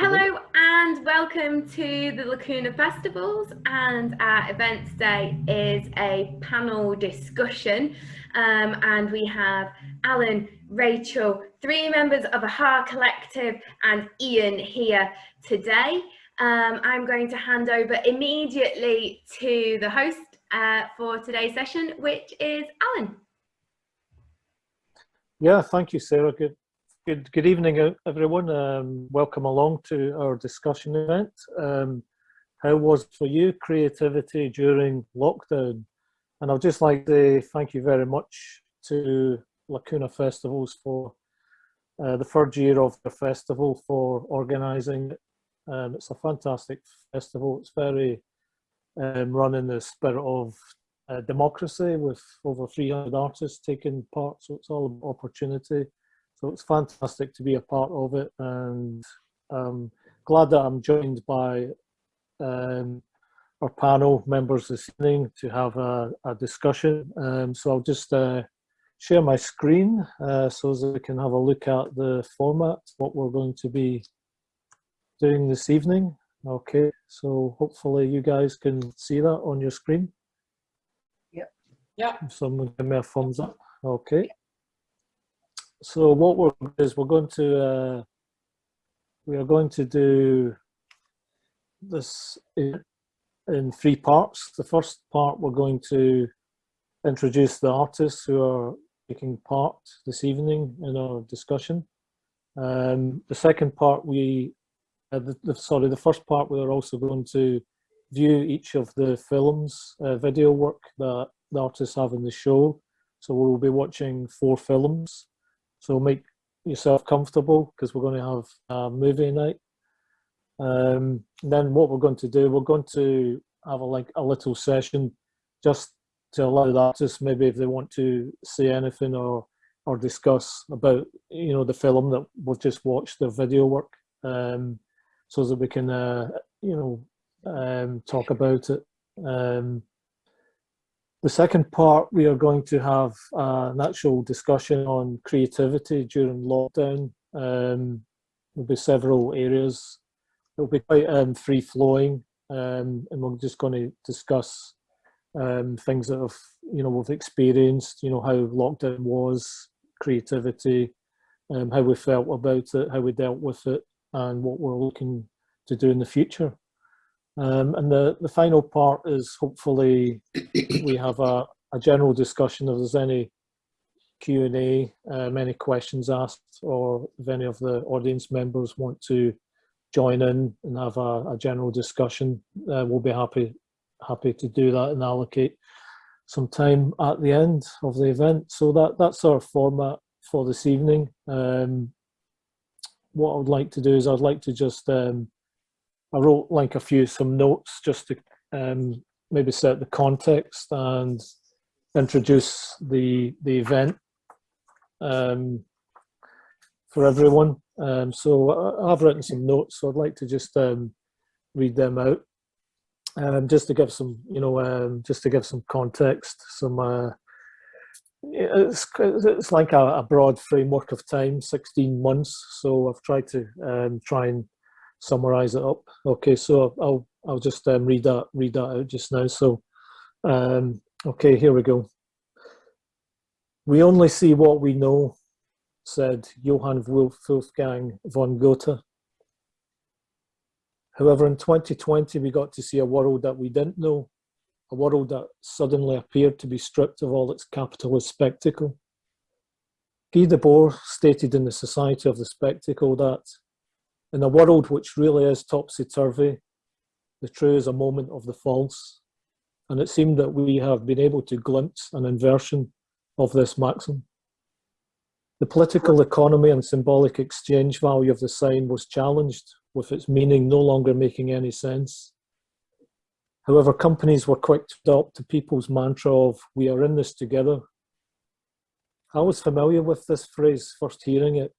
Hello and welcome to the Lacuna Festivals and our event today is a panel discussion um, and we have Alan, Rachel, three members of AHA Collective and Ian here today. Um, I'm going to hand over immediately to the host uh, for today's session, which is Alan. Yeah, thank you, Sarah. Good, good, good evening, everyone. Um, welcome along to our discussion event. Um, how was for you creativity during lockdown? And I'd just like to thank you very much to Lacuna Festivals for uh, the third year of the festival for organising. Um, it's a fantastic festival. It's very um, run in the spirit of uh, democracy with over 300 artists taking part. So it's all about opportunity. So it's fantastic to be a part of it and I'm glad that I'm joined by um, our panel members this evening to have a, a discussion. Um, so I'll just uh, share my screen uh, so that we can have a look at the format, what we're going to be doing this evening. Okay, so hopefully you guys can see that on your screen. Yeah. Yeah. Someone give me a thumbs up. Okay. So what we're is we're going to uh, we are going to do this in, in three parts. The first part we're going to introduce the artists who are taking part this evening in our discussion. Um, the second part we uh, the, the, sorry, the first part we are also going to view each of the films, uh, video work that the artists have in the show. So we'll be watching four films. So make yourself comfortable because we're going to have a movie night. Um, then what we're going to do, we're going to have a, like a little session just to allow the artists maybe if they want to say anything or or discuss about you know the film that we've just watched, their video work. Um, so that we can, uh, you know, um, talk about it. Um, the second part, we are going to have an actual discussion on creativity during lockdown. Um, there'll be several areas. It'll be quite um, free-flowing, um, and we're just going to discuss um, things that have, you know, we've experienced, you know, how lockdown was, creativity, um, how we felt about it, how we dealt with it, and what we're looking to do in the future. Um, and the, the final part is hopefully we have a, a general discussion if there's any Q&A, um, any questions asked, or if any of the audience members want to join in and have a, a general discussion, uh, we'll be happy happy to do that and allocate some time at the end of the event. So that that's our format for this evening. Um, what I would like to do is I'd like to just, um, I wrote like a few, some notes just to um, maybe set the context and introduce the, the event um, for everyone. Um, so I've written some notes, so I'd like to just um, read them out. Um, just to give some, you know, um, just to give some context, some uh, it's, it's like a, a, broad framework of time, 16 months. So I've tried to um, try and summarize it up. Okay, so I'll, I'll just um, read that read that out just now. So, um, okay, here we go. We only see what we know, said Johann Wolfgang von Goethe. However, in 2020, we got to see a world that we didn't know a world that suddenly appeared to be stripped of all its capitalist spectacle. Guy Debord stated in the Society of the Spectacle that in a world which really is topsy-turvy, the true is a moment of the false, and it seemed that we have been able to glimpse an inversion of this maxim. The political economy and symbolic exchange value of the sign was challenged, with its meaning no longer making any sense. However, companies were quick to adopt the people's mantra of, we are in this together. I was familiar with this phrase, first hearing it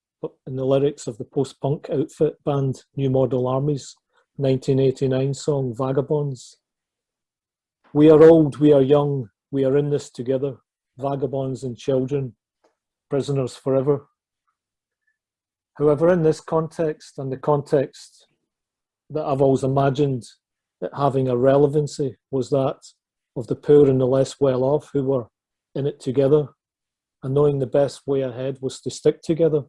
in the lyrics of the post-punk outfit band New Model Army's 1989 song, Vagabonds. We are old, we are young, we are in this together, vagabonds and children, prisoners forever. However, in this context and the context that I've always imagined that having a relevancy was that of the poor and the less well off who were in it together and knowing the best way ahead was to stick together.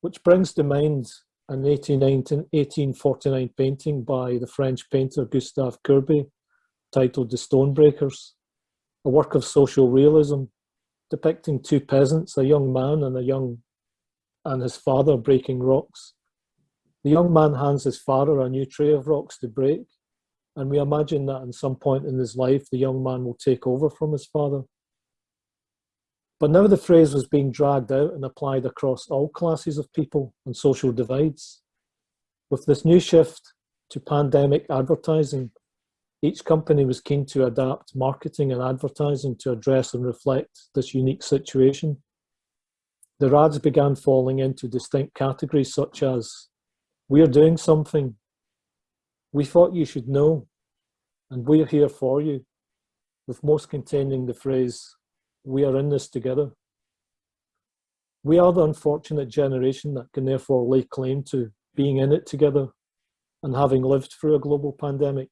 Which brings to mind an 1849 painting by the French painter Gustave Courbet titled The Stonebreakers, a work of social realism depicting two peasants, a young man and a young and his father breaking rocks. The young man hands his father a new tray of rocks to break, and we imagine that in some point in his life, the young man will take over from his father. But now the phrase was being dragged out and applied across all classes of people and social divides. With this new shift to pandemic advertising, each company was keen to adapt marketing and advertising to address and reflect this unique situation. The ads began falling into distinct categories such as, we're doing something, we thought you should know, and we're here for you, with most containing the phrase, we are in this together. We are the unfortunate generation that can therefore lay claim to being in it together and having lived through a global pandemic.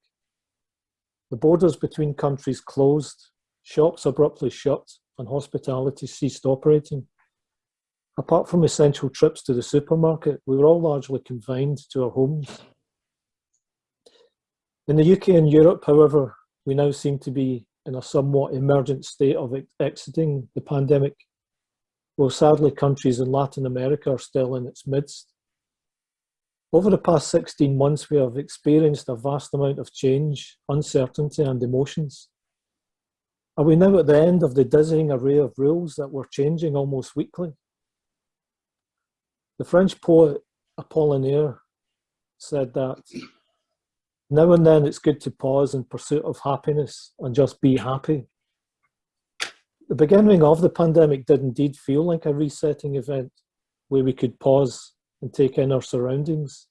The borders between countries closed, shops abruptly shut, and hospitality ceased operating. Apart from essential trips to the supermarket, we were all largely confined to our homes. In the UK and Europe, however, we now seem to be in a somewhat emergent state of exiting the pandemic, while sadly countries in Latin America are still in its midst. Over the past 16 months, we have experienced a vast amount of change, uncertainty and emotions. Are we now at the end of the dizzying array of rules that were changing almost weekly? The French poet Apollinaire said that now and then it's good to pause in pursuit of happiness and just be happy. The beginning of the pandemic did indeed feel like a resetting event where we could pause and take in our surroundings.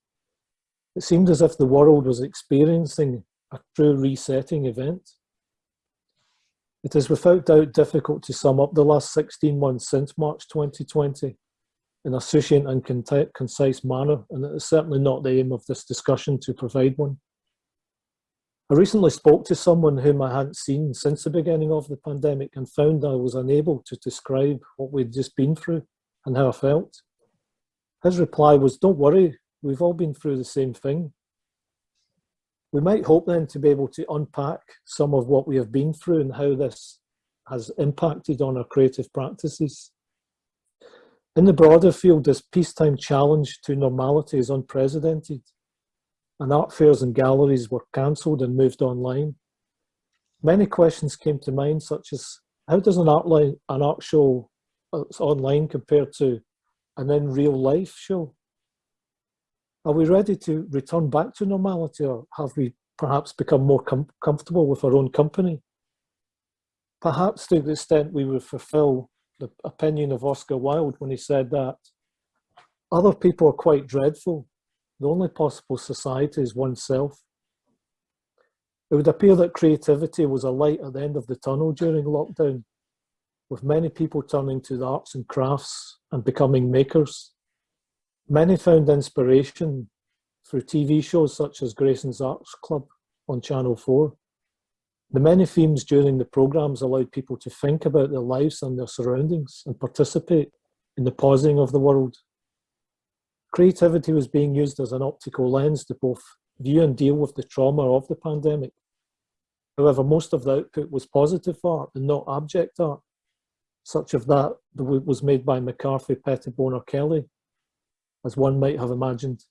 It seemed as if the world was experiencing a true resetting event. It is without doubt difficult to sum up the last 16 months since March 2020 in a succinct and concise manner, and it is certainly not the aim of this discussion to provide one. I recently spoke to someone whom I hadn't seen since the beginning of the pandemic and found I was unable to describe what we'd just been through and how I felt. His reply was, don't worry, we've all been through the same thing. We might hope then to be able to unpack some of what we have been through and how this has impacted on our creative practices. In the broader field, this peacetime challenge to normality is unprecedented and art fairs and galleries were cancelled and moved online. Many questions came to mind, such as how does an art, line, an art show uh, that's online compared to an in real life show? Are we ready to return back to normality or have we perhaps become more com comfortable with our own company? Perhaps to the extent we would fulfill the opinion of Oscar Wilde when he said that other people are quite dreadful the only possible society is oneself. It would appear that creativity was a light at the end of the tunnel during lockdown, with many people turning to the arts and crafts and becoming makers. Many found inspiration through TV shows such as Grayson's Arts Club on Channel 4. The many themes during the programmes allowed people to think about their lives and their surroundings and participate in the pausing of the world. Creativity was being used as an optical lens to both view and deal with the trauma of the pandemic. However, most of the output was positive art and not abject art, such of that was made by McCarthy, Pettibon or Kelley, as one might have imagined.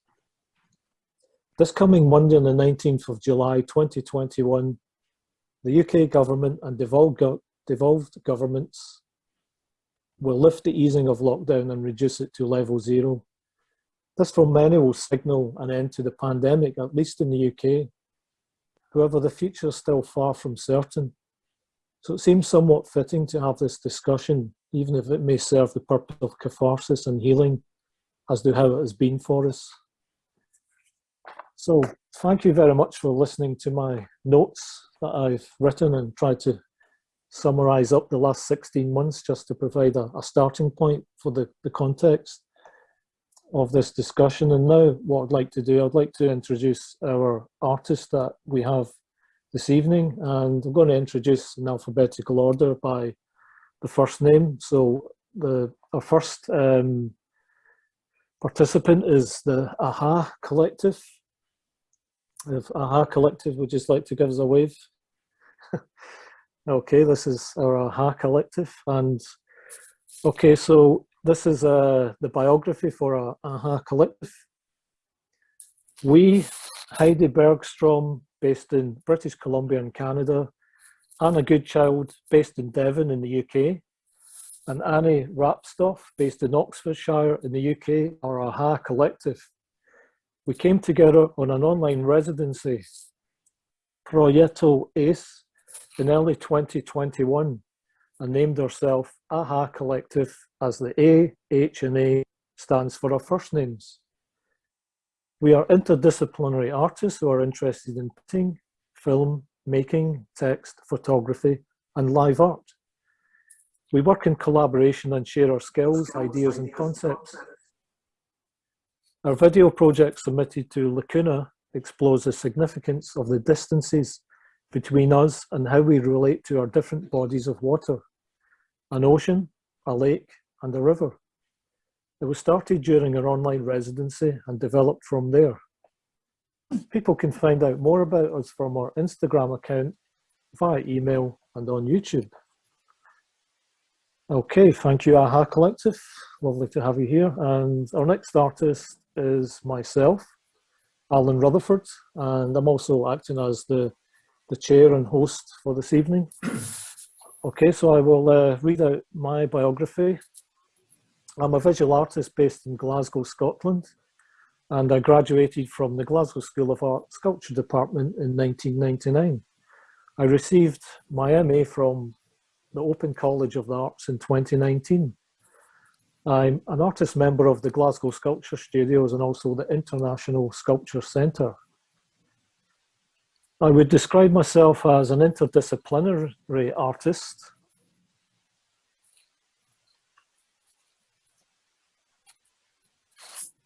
This coming Monday on the 19th of July 2021, the UK government and devolved governments will lift the easing of lockdown and reduce it to level zero. This for many will signal an end to the pandemic, at least in the UK. However, the future is still far from certain. So it seems somewhat fitting to have this discussion, even if it may serve the purpose of catharsis and healing, as to how it has been for us. So thank you very much for listening to my notes that I've written and tried to summarize up the last 16 months just to provide a, a starting point for the, the context of this discussion. And now what I'd like to do, I'd like to introduce our artist that we have this evening. And I'm going to introduce in alphabetical order by the first name. So the our first um, participant is the AHA Collective. If AHA Collective would just like to give us a wave. okay, this is our AHA Collective. And okay, so this is uh, the biography for our AHA Collective. We, Heidi Bergstrom, based in British Columbia in Canada, Anna Goodchild, based in Devon in the UK, and Annie Rapstoff, based in Oxfordshire in the UK, are AHA Collective. We came together on an online residency, Proyecto ACE, in early 2021 and named ourselves AHA Collective as the A, H and A stands for our first names. We are interdisciplinary artists who are interested in painting, film, making, text, photography and live art. We work in collaboration and share our skills, ideas and concepts. Our video project submitted to Lacuna explores the significance of the distances between us and how we relate to our different bodies of water, an ocean, a lake and a river. It was started during our online residency and developed from there. People can find out more about us from our Instagram account, via email and on YouTube. Okay, thank you AHA Collective. Lovely to have you here. And our next artist is myself, Alan Rutherford, and I'm also acting as the, the chair and host for this evening. Okay, so I will uh, read out my biography. I'm a visual artist based in Glasgow, Scotland, and I graduated from the Glasgow School of Art Sculpture Department in 1999. I received my MA from the Open College of the Arts in 2019. I'm an artist member of the Glasgow Sculpture Studios and also the International Sculpture Centre. I would describe myself as an interdisciplinary artist.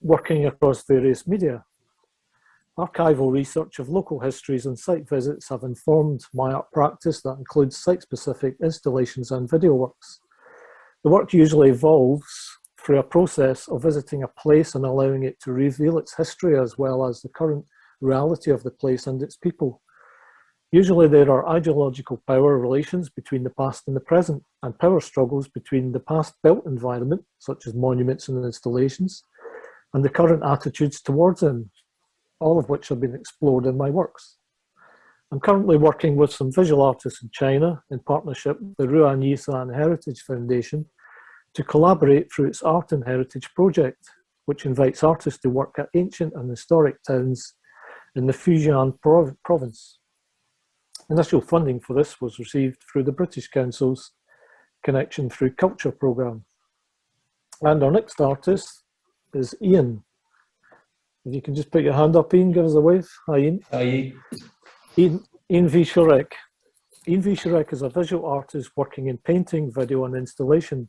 working across various media. Archival research of local histories and site visits have informed my art practice that includes site-specific installations and video works. The work usually evolves through a process of visiting a place and allowing it to reveal its history as well as the current reality of the place and its people. Usually there are ideological power relations between the past and the present and power struggles between the past built environment, such as monuments and installations, and the current attitudes towards them, all of which have been explored in my works. I'm currently working with some visual artists in China in partnership with the Ruan Yisan Heritage Foundation to collaborate through its Art and Heritage project, which invites artists to work at ancient and historic towns in the Fujian prov province. Initial funding for this was received through the British Council's Connection Through Culture programme. And our next artist is Ian. If you can just put your hand up, Ian, give us a wave. Hi, Ian. Hi. Ian, Ian V. Ian V. Is a visual artist working in painting, video and installation.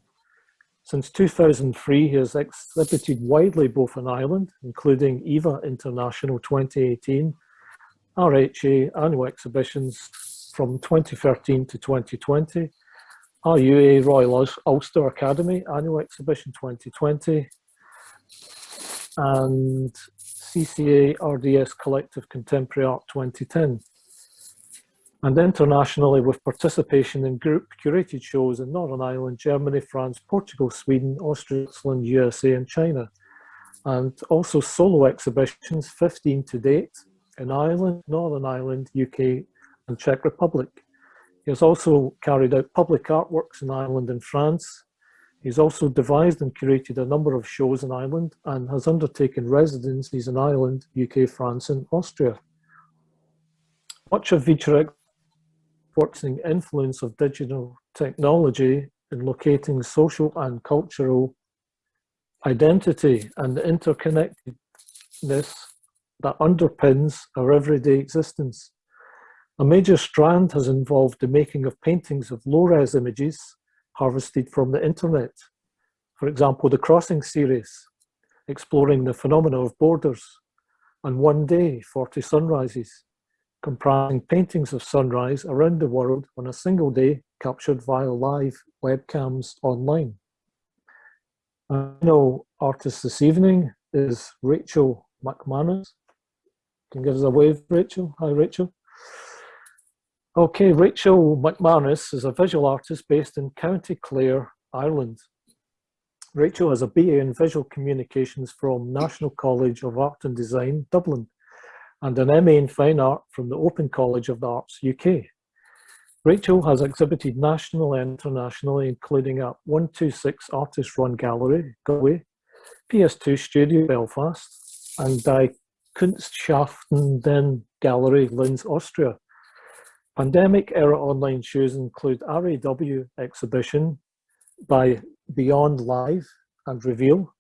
Since 2003, he has exhibited widely both in Ireland, including EVA International 2018, RHA annual exhibitions from 2013 to 2020, RUA Royal Ulster Academy annual exhibition 2020, and CCA RDS Collective Contemporary Art 2010. And internationally with participation in group curated shows in Northern Ireland, Germany, France, Portugal, Sweden, Austria, Switzerland, USA and China. And also solo exhibitions, 15 to date, in Ireland, Northern Ireland, UK and Czech Republic. He has also carried out public artworks in Ireland and France, He's also devised and curated a number of shows in Ireland and has undertaken residencies in Ireland, UK, France and Austria. Much of Wieczorek's working influence of digital technology in locating social and cultural identity and the interconnectedness that underpins our everyday existence. A major strand has involved the making of paintings of low-res images harvested from the internet. For example, the Crossing series. exploring the phenomena of borders, and One Day, 40 Sunrises, comprising paintings of sunrise around the world on a single day captured via live webcams online. Our artist this evening is Rachel McManus. Can give us a wave, Rachel? Hi, Rachel. Okay, Rachel McManus is a visual artist based in County Clare, Ireland. Rachel has a BA in Visual Communications from National College of Art and Design, Dublin, and an MA in Fine Art from the Open College of the Arts, UK. Rachel has exhibited nationally and internationally, including at 126 Artist Run Gallery, Galway, PS2 Studio, Belfast, and Die Kunstschaffenden Gallery, Linz, Austria. Pandemic era online shows include RAW exhibition by Beyond Live and Reveal,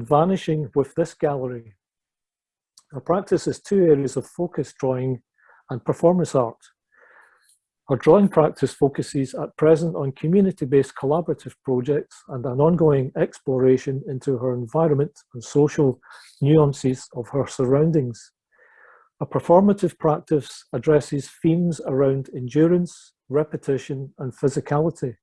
Vanishing with this gallery. Our practice is two areas of focus drawing and performance art. Our drawing practice focuses at present on community-based collaborative projects and an ongoing exploration into her environment and social nuances of her surroundings. A performative practice addresses themes around endurance, repetition and physicality.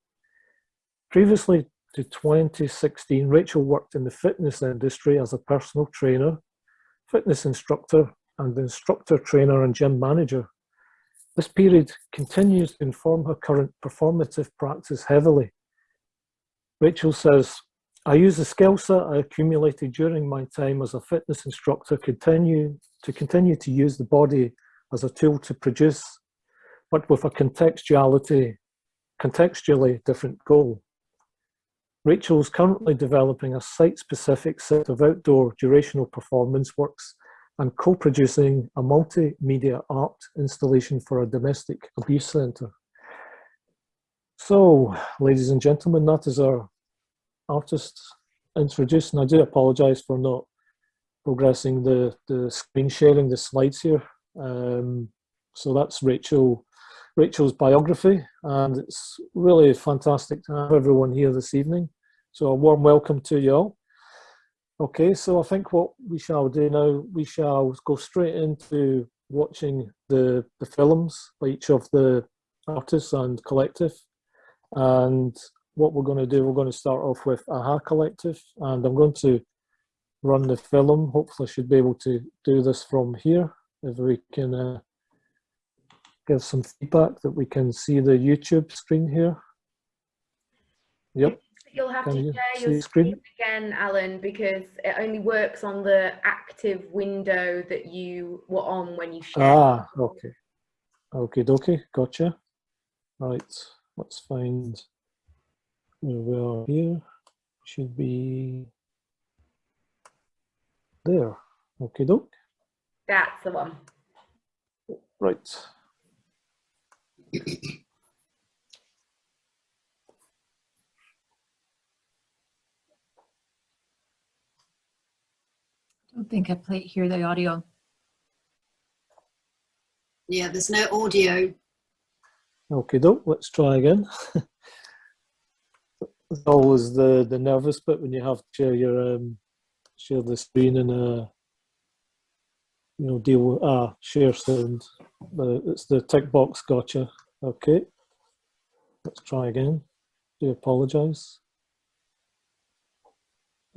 Previously to 2016, Rachel worked in the fitness industry as a personal trainer, fitness instructor and instructor trainer and gym manager this period continues to inform her current performative practice heavily. Rachel says, I use the skill set I accumulated during my time as a fitness instructor continue, to continue to use the body as a tool to produce, but with a contextuality, contextually different goal. Rachel is currently developing a site-specific set of outdoor durational performance works and co-producing a multimedia art installation for a domestic abuse centre. So, ladies and gentlemen, that is our artist introduced, and I do apologise for not progressing the, the screen sharing, the slides here. Um, so that's Rachel, Rachel's biography, and it's really fantastic to have everyone here this evening. So a warm welcome to you all. Okay, so I think what we shall do now, we shall go straight into watching the, the films by each of the artists and collective. And what we're going to do, we're going to start off with AHA Collective, and I'm going to run the film. Hopefully I should be able to do this from here, if we can uh, give some feedback that we can see the YouTube screen here. Yep. You'll have Can to you share your screen? screen again, Alan, because it only works on the active window that you were on when you shared. Ah, okay. Okay, okay, gotcha. Right, let's find where we are here. Should be there. Okay, doke. That's the one. Right. Don't think I play hear the audio. Yeah, there's no audio. Okay, doke. Let's try again. it's always the the nervous bit when you have to share your um, share the screen and uh, you know deal with ah share sound. The, it's the tick box gotcha. Okay, let's try again. Do apologise.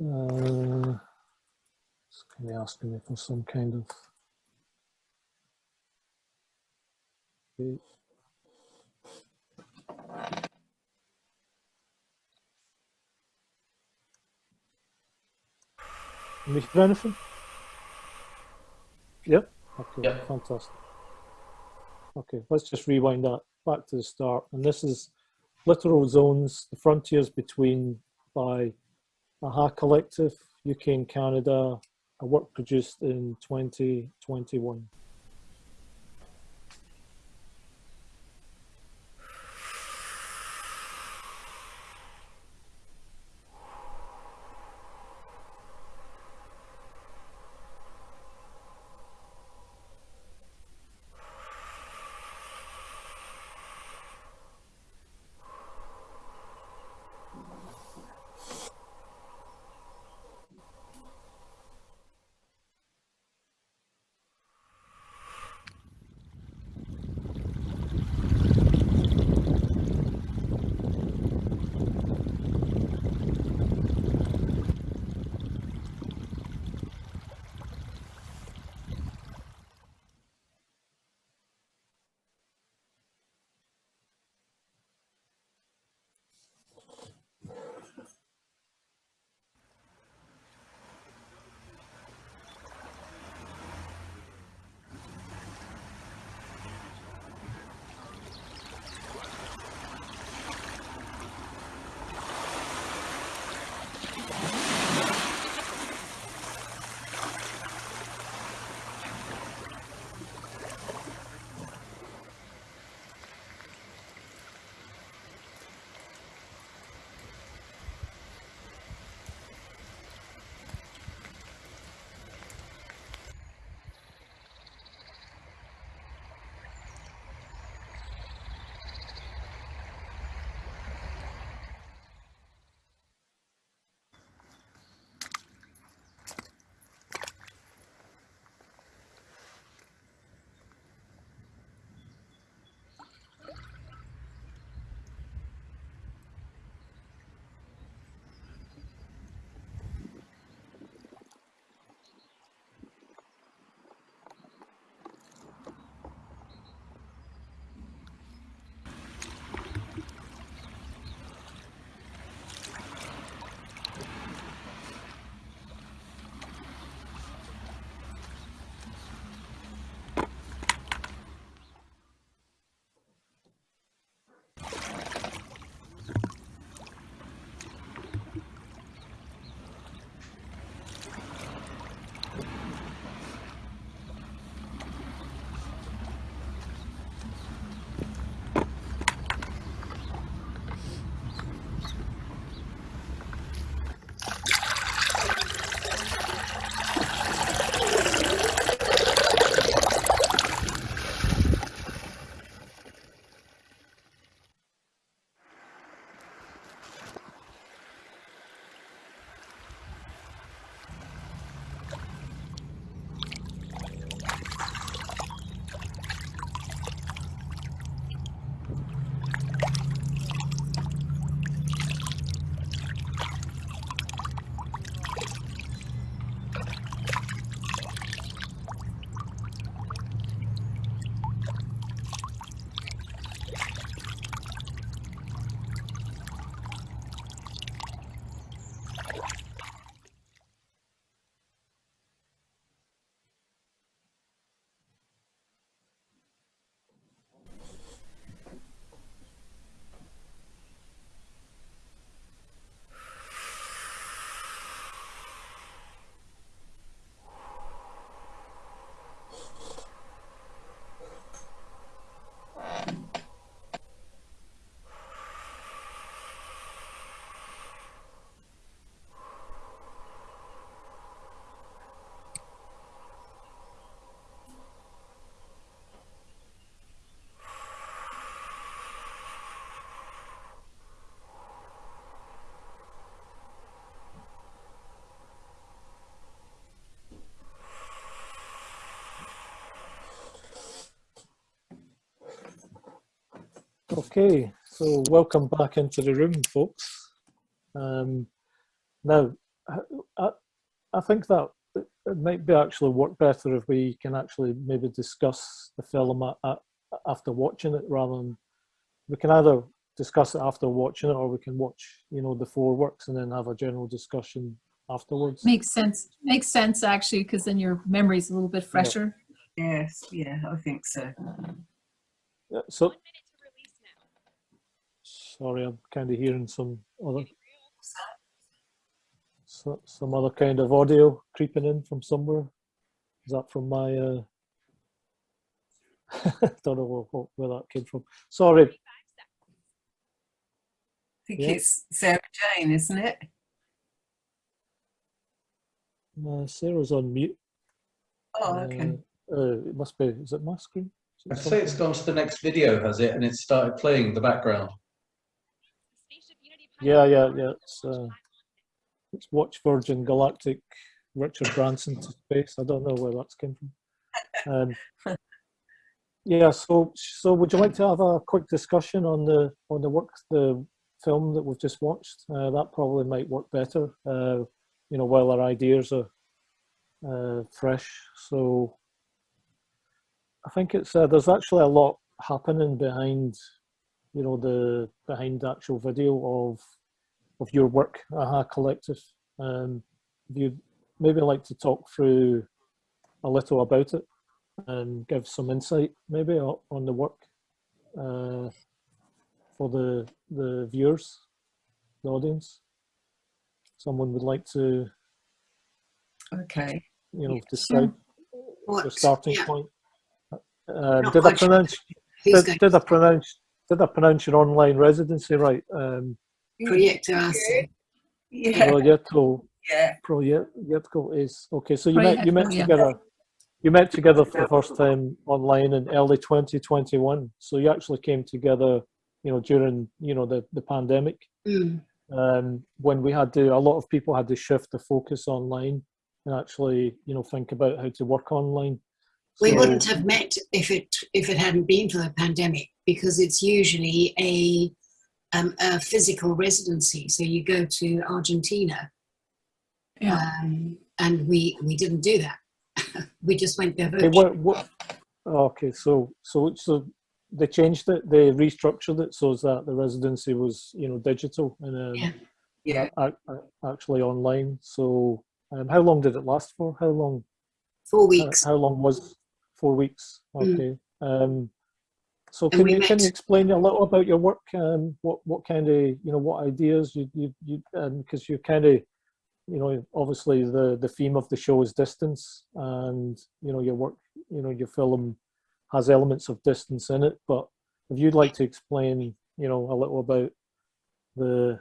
Uh, kind asking me for some kind of okay. You? Yep. Okay, yep. fantastic. Okay, let's just rewind that back to the start. And this is Littoral Zones, the frontiers between by AHA Collective, UK and Canada, a work produced in 2021. Okay, so welcome back into the room, folks. Um, now, I, I, I think that it it might be actually work better if we can actually maybe discuss the film a- a- after watching it rather than we can either discuss it after watching it or we can watch, you know, the four works and then have a general discussion afterwards. Makes sense. Makes sense, actually, because then your memory's a little bit fresher. Yes, yeah, I think so. Yeah, So, sorry, I'm kind of hearing some other so, some other kind of audio creeping in from somewhere. Is that from my? Uh... don't know where, where- where that came from. Sorry. I think Yeah. it's Sarah Jane, isn't it? Uh, Sarah's on mute. Oh, okay. Uh, uh, it must be. Is it my screen? I'd say it's gone to the next video, has it? And it's started playing the background. Yeah, yeah, yeah. It's uh, it's Watch Virgin Galactic, Richard Branson to space. I don't know where that's came from. Um, yeah. So, so would you like to have a quick discussion on the on the work, the film that we've just watched? Uh, that probably might work better. Uh, you know, while our ideas are uh, fresh. So, I think it's uh, there's actually a lot happening behind you know the behind the actual video of of your work aha collective um if you'd maybe like to talk through a little about it and give some insight maybe on the work uh for the the viewers the audience someone would like to, Okay. you know, describe the starting yeah, point. Uh, did I pronounce? Who's Did, going did I pronounce? Did I pronounce your online residency right? Um, Proyecto Arte. Yeah. Proyecto, Yeah. Proyecto is okay. So you met you met Proyecto, yeah. together. You met together for the first time online in early 2021. So you actually came together, you know, during you know the the pandemic. Mm. um, when we had to, a lot of people had to shift the focus online and actually, you know, think about how to work online. We wouldn't have met if it if it hadn't been for the pandemic because it's usually a um, a physical residency. So you go to Argentina, Yeah. um, and we we didn't do that. we just went there Okay, virtually. what, what, okay, so so so they changed it, they restructured it so that the residency was, you know, digital and um, Yeah. Yeah. ac- ac- actually online. So, um, how long did it last for? How long? Four How, weeks. how long was? Four weeks. Mm. Okay. Um, so can you can you explain a little about your work? Um, what what kind of you know what ideas you you you because you kind of you know obviously the the theme of the show is distance and you know your work you know your film has elements of distance in it but if you'd like to explain you know a little about the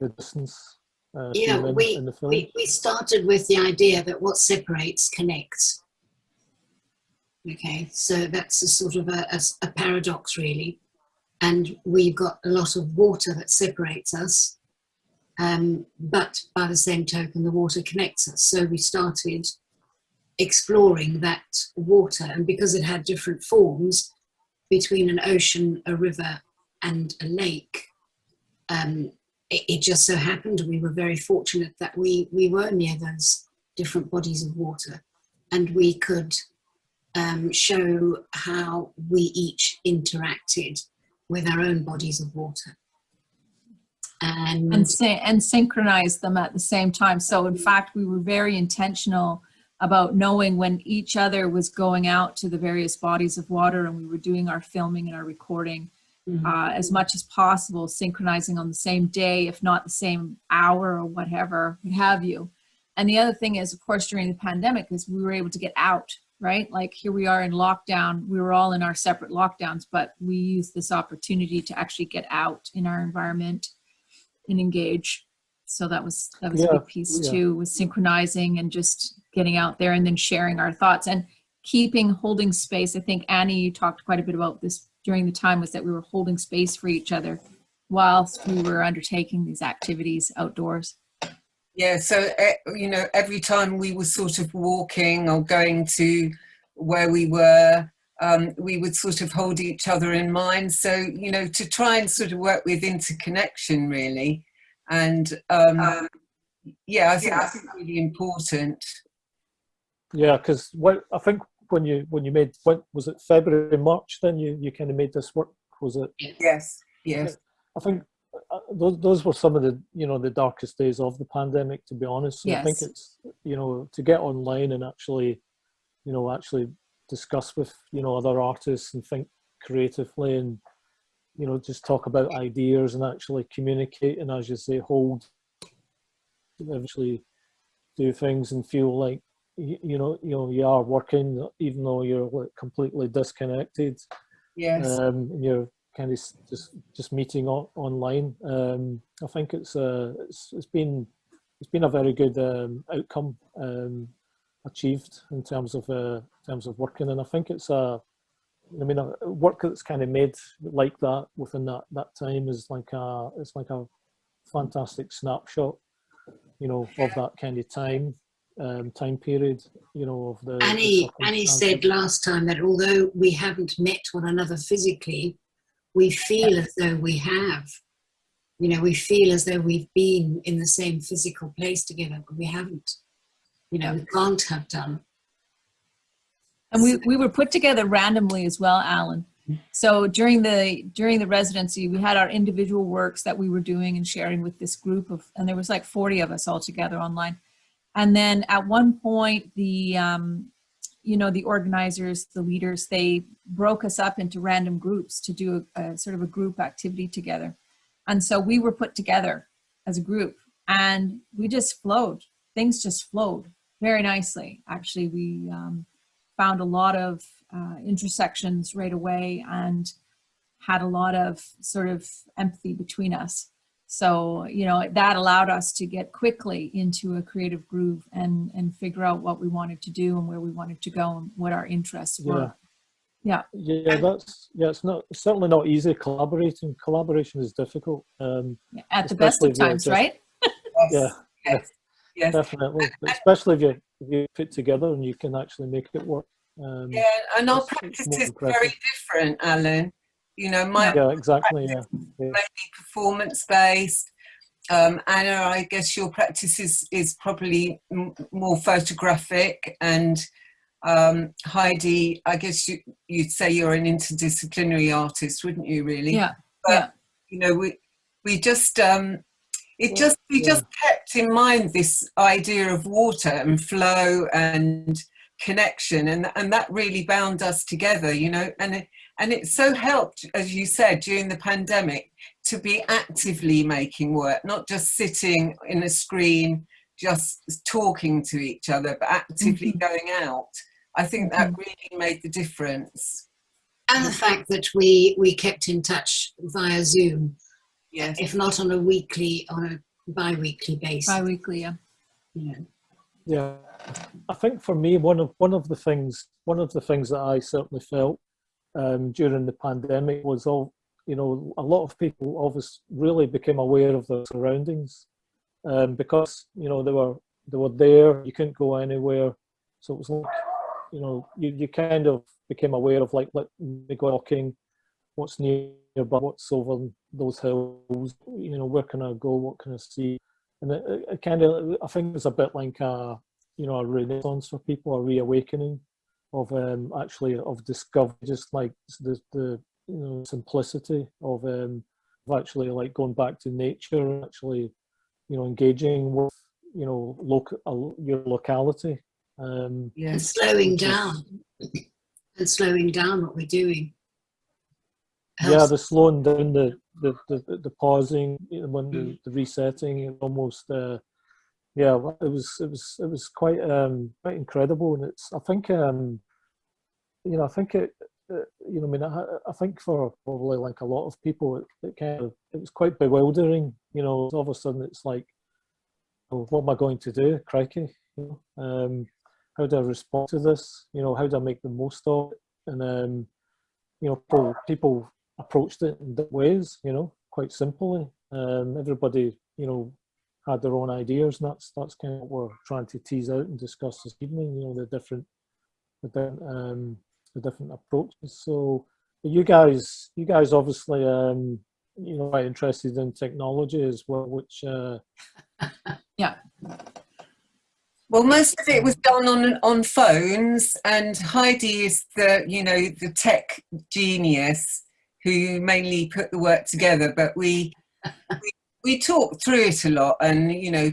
the distance uh, Yeah, theme in, we- in the film We, we started with the idea that what separates connects. Okay, so that's a sort of a paradox, really. And we've got a lot of water that separates us, um, but by the same token, the water connects us. So we started exploring that water, and because it had different forms between an ocean, a river, and a lake, um, it, it just so happened we were very fortunate that we we were near those different bodies of water and we could um, show how we each interacted with our own bodies of water and, and and synchronize them at the same time. So in fact, we were very intentional about knowing when each other was going out to the various bodies of water and we were doing our filming and our recording Mhm. uh, as much as possible, synchronizing on the same day, if not the same hour or whatever, what have you. And the other thing is, of course, during the pandemic, is we were able to get out, right? Like here we are in lockdown. We were all in our separate lockdowns, but we used this opportunity to actually get out in our environment and engage. So that was that was a big piece yeah. too, was synchronizing and just getting out there and then sharing our thoughts and keeping holding space. I think Annie, you talked quite a bit about this during the time was that we were holding space for each other whilst we were undertaking these activities outdoors. Yeah, so you know, every time we were sort of walking or going to where we were, um, we would sort of hold each other in mind. So you know, to try and sort of work with interconnection, really, and um, yeah, I think that's really important. Yeah, because what I think when you when you made what was it February March then you you kind of made this work was it Yes, yes, I think those those were some of the you know the darkest days of the pandemic to be honest. So I think it's you know to get online and actually you know actually discuss with you know other artists and think creatively and you know just talk about ideas and actually communicate and as you say hold eventually do things and feel like you, you know you know you are working even though you're like completely disconnected. Yes, um, and you're kind of just just meeting on, online. Um, I think it's uh, it's it's been it's been a very good um, outcome um, achieved in terms of uh, in terms of working, and I think it's a I mean, a work that's kind of made like that within that that time is like a it's like a fantastic snapshot, you know, of that kind of time um, time period, you know, of the. the Annie, Annie said last time that although we haven't met one another physically, we feel as though we have. You know, we feel as though we've been in the same physical place together, but we haven't. You know, we can't have done. And we, we were put together randomly as well, Alan. So during the during the residency, we had our individual works that we were doing and sharing with this group of, and there was like 40 of us all together online. And then at one point, the um, you know the organizers, the leaders, they broke us up into random groups to do a, a sort of a group activity together. And so we were put together as a group, and we just flowed. Things just flowed very nicely. Actually, we um, found a lot of uh, intersections right away and had a lot of sort of empathy between us. So, you know, that allowed us to get quickly into a creative groove and, and figure out what we wanted to do and where we wanted to go and what our interests were. Yeah. Yeah, Yeah. that's yeah. It's not it's certainly not easy collaborating. Collaboration is difficult. Um, At the best of times, just- right? Yeah, yes, yes. definitely. Especially if you if you put together and you can actually make it work. Um, Yeah, and our It's- it's practice is very different, Alan. You know, my yeah, exactly. Yeah, yeah. mainly performance based. Um, Anna, I guess your practice is, is probably m- more photographic, and um, Heidi, I guess you, you'd say you're an interdisciplinary artist, wouldn't you? Really? Yeah. But, yeah. You know, we we just um, it just we yeah. just kept in mind this idea of water and flow and connection, and and that really bound us together. You know, and it, and it so helped, as you said, during the pandemic to be actively making work, not just sitting in a screen, just talking to each other, but actively mm-hmm. going out. I think that mm-hmm. really made the difference. And the fact that we, we kept in touch via Zoom, Yes. if not on a weekly, on a bi-weekly basis. Bi-weekly, yeah. you know. Yeah, I think for me, one of one of the things one of the things that I certainly felt um, during the pandemic was all you know a lot of people obviously really became aware of their surroundings um, because you know they were they were there. You couldn't go anywhere, so it was like you know you, you kind of became aware of like go walking, what's nearby, what's over those hills. You know where can I go? What can I see? and it, it, it kind of I think it's a bit like a you know a renaissance for people, a reawakening of um, actually of discovery, just like the the you know simplicity of um, of actually like going back to nature, and actually you know engaging with you know local your locality. Um, And slowing which is- down. And slowing down what we're doing. yeah, the slowing down, the the the, the pausing, you know, when the, the resetting, it almost uh, yeah, it was it was it was quite um quite incredible, and it's I think um you know I think it. uh, You know, I mean, I, I think for probably like a lot of people, it, it kind of it was quite bewildering. You know, all of a sudden it's like, oh, what am I going to do? Crikey! You know, um, how do I respond to this? You know, how do I make the most of it? And um, you know, people, people approached it in different ways, you know, quite simply. Um, everybody, you know, had their own ideas, and that's that's kind of what we're trying to tease out and discuss this evening. You know, the different, the different, um, the different approaches. So, you guys, you guys, obviously, um, you know, quite interested in technology as well, which, uh, yeah. Well, most of it was done on on phones, and Heidi is the you know the tech genius who mainly put the work together. But we we, we talked through it a lot, and you know,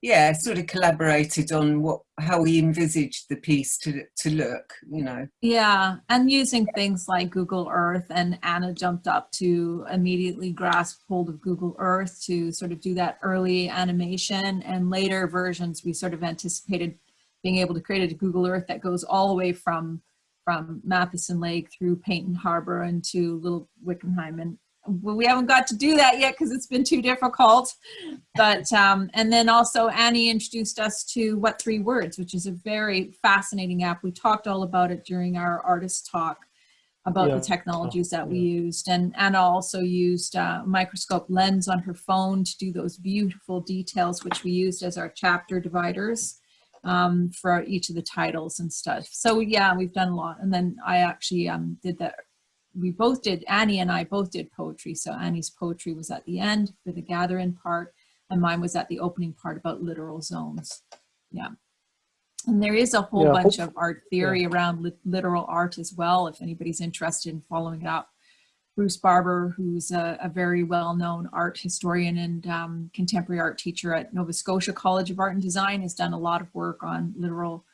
yeah, sort of collaborated on what how we envisaged the piece to to look. You know, Yeah, and using things like Google Earth, and Anna jumped up to immediately grasp hold of Google Earth to sort of do that early animation. And later versions, we sort of anticipated being able to create a Google Earth that goes all the way from from Matheson Lake through Paynton Harbor and to Little Wickenheim. And we haven't got to do that yet because it's been too difficult. But um, and then also Annie introduced us to What Three Words, which is a very fascinating app. We talked all about it during our artist talk about Yeah. the technologies that we Yeah. used. And Anna also used uh, microscope lens on her phone to do those beautiful details, which we used as our chapter dividers um, for each of the titles and stuff. So yeah, we've done a lot. And then I actually um, did that. We both did, Annie and I both did poetry. So Annie's poetry was at the end for the gathering part and mine was at the opening part about littoral zones. Yeah. And there is a whole Yeah, bunch of art theory around lit- littoral art as well, if anybody's interested in following it up. Bruce Barber, who's a, a very well-known art historian and um, contemporary art teacher at Nova Scotia College of Art and Design, has done a lot of work on littoral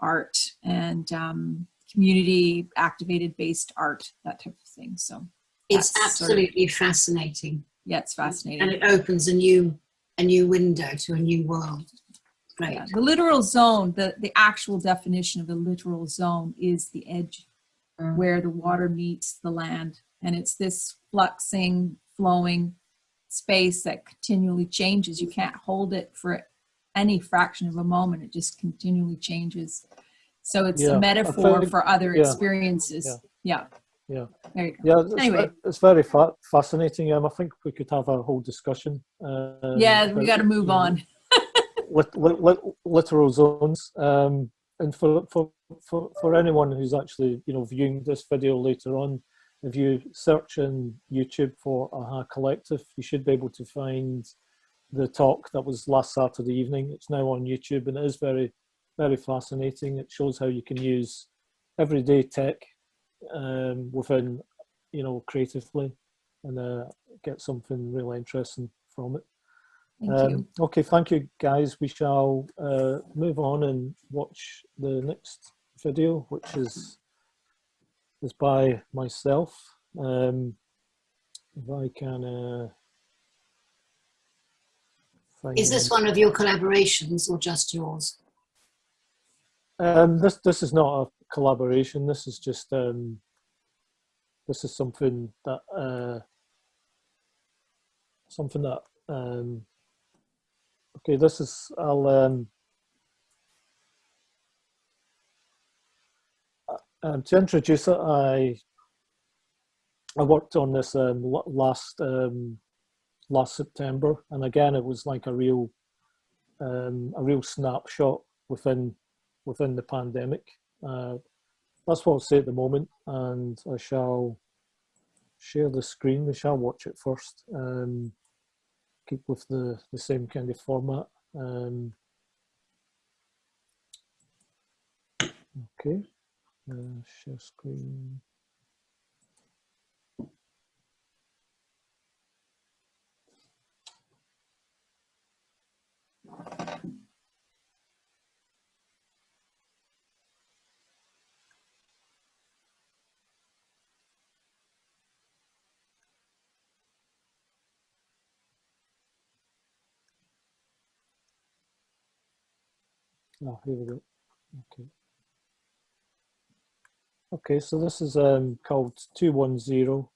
art and um, community activated based art, that type of thing. So It's That's sort of- absolutely fascinating. yeah, it's fascinating. And it opens a new a new window to a new world. Great. Yeah, The littoral zone, the, the actual definition of the littoral zone is the edge Mm. where the water meets the land. And it's this fluxing, flowing space that continually changes. You can't hold it for any fraction of a moment. It just continually changes. So it's Yeah, a metaphor for other yeah, experiences. Yeah. Yeah. There you go. Yeah, it's, Anyway. it's very fa- fascinating. Um, I think we could have a whole discussion. Um, Yeah, we got to move on. lit, lit, lit, littoral zones. Um, and for, for, for, for anyone who's actually, you know, viewing this video later on, if you search in YouTube for AHA Collective, you should be able to find the talk that was last Saturday evening. It's now on YouTube and it is very, very fascinating. It shows how you can use everyday tech um, within, you know, creatively and uh, get something really interesting from it. Thank Um, you. Okay, thank you guys. We shall uh, move on and watch the next video, which is is by myself. Um, if I can uh, Is this one of your collaborations or just yours? Um, this this is not a collaboration. This is just um, this is something that uh, something that um, okay. This is I'll um, uh, um, to introduce it. I I worked on this um, last um, last September, and again it was like a real um, a real snapshot within within the pandemic. Uh, that's what I'll say at the moment, and I shall share the screen. We shall watch it first. Um, keep with the, the same kind of format. Um, okay, uh, share screen. Oh, here we go. Okay. Okay, so this is um, called 210.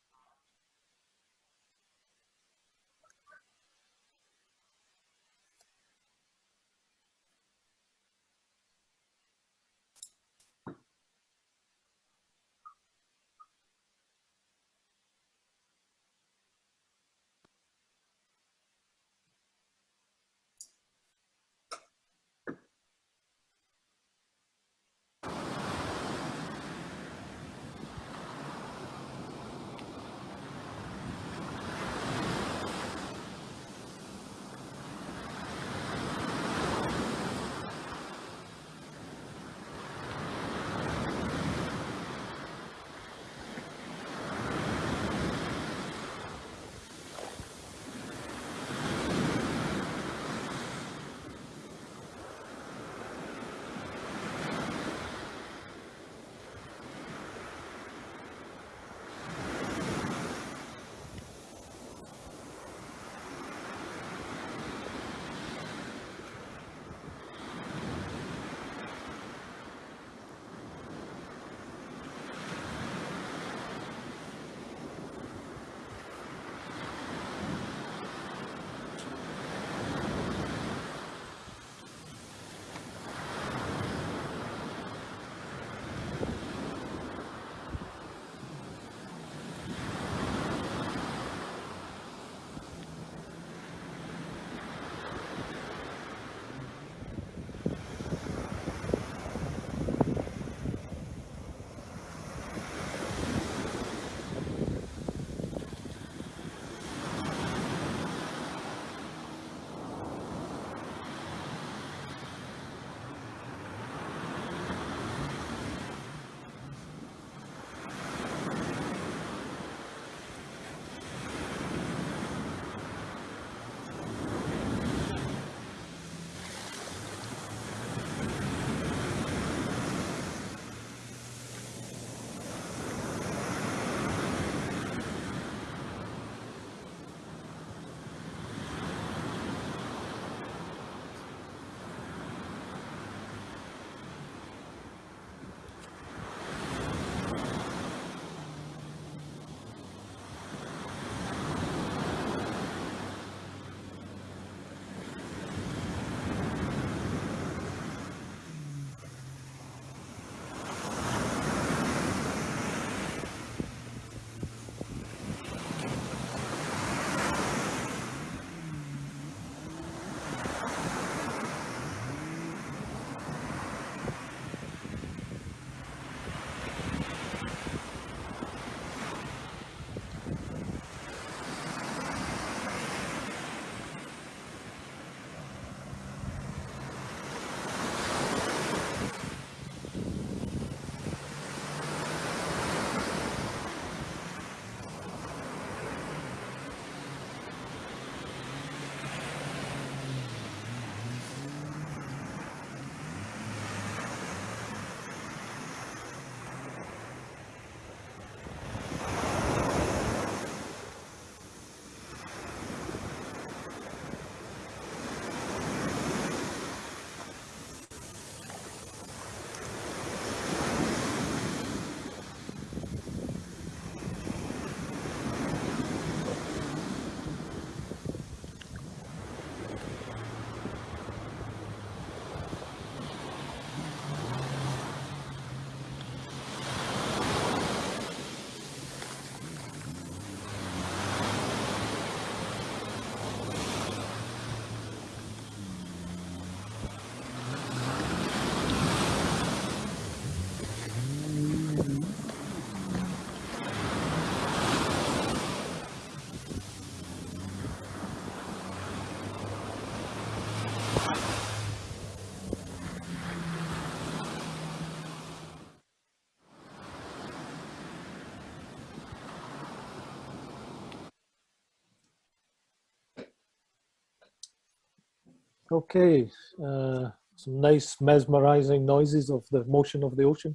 Okay, uh, some nice mesmerizing noises of the motion of the ocean.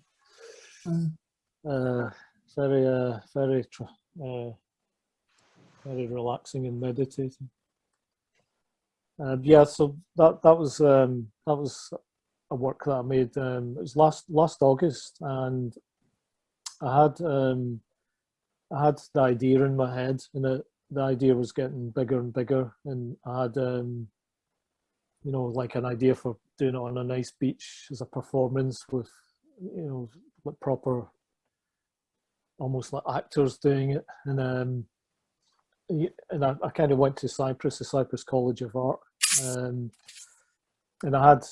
Mm. Uh, very, uh, very, tr- uh, very relaxing and meditating. Uh, yeah, so that that was um, that was a work that I made. Um, it was last last August, and I had um, I had the idea in my head, and the the idea was getting bigger and bigger, and I had um, you know, like an idea for doing it on a nice beach as a performance with, you know, like proper, almost like actors doing it. And um, and I, I kind of went to Cyprus, the Cyprus College of Art, um, and I had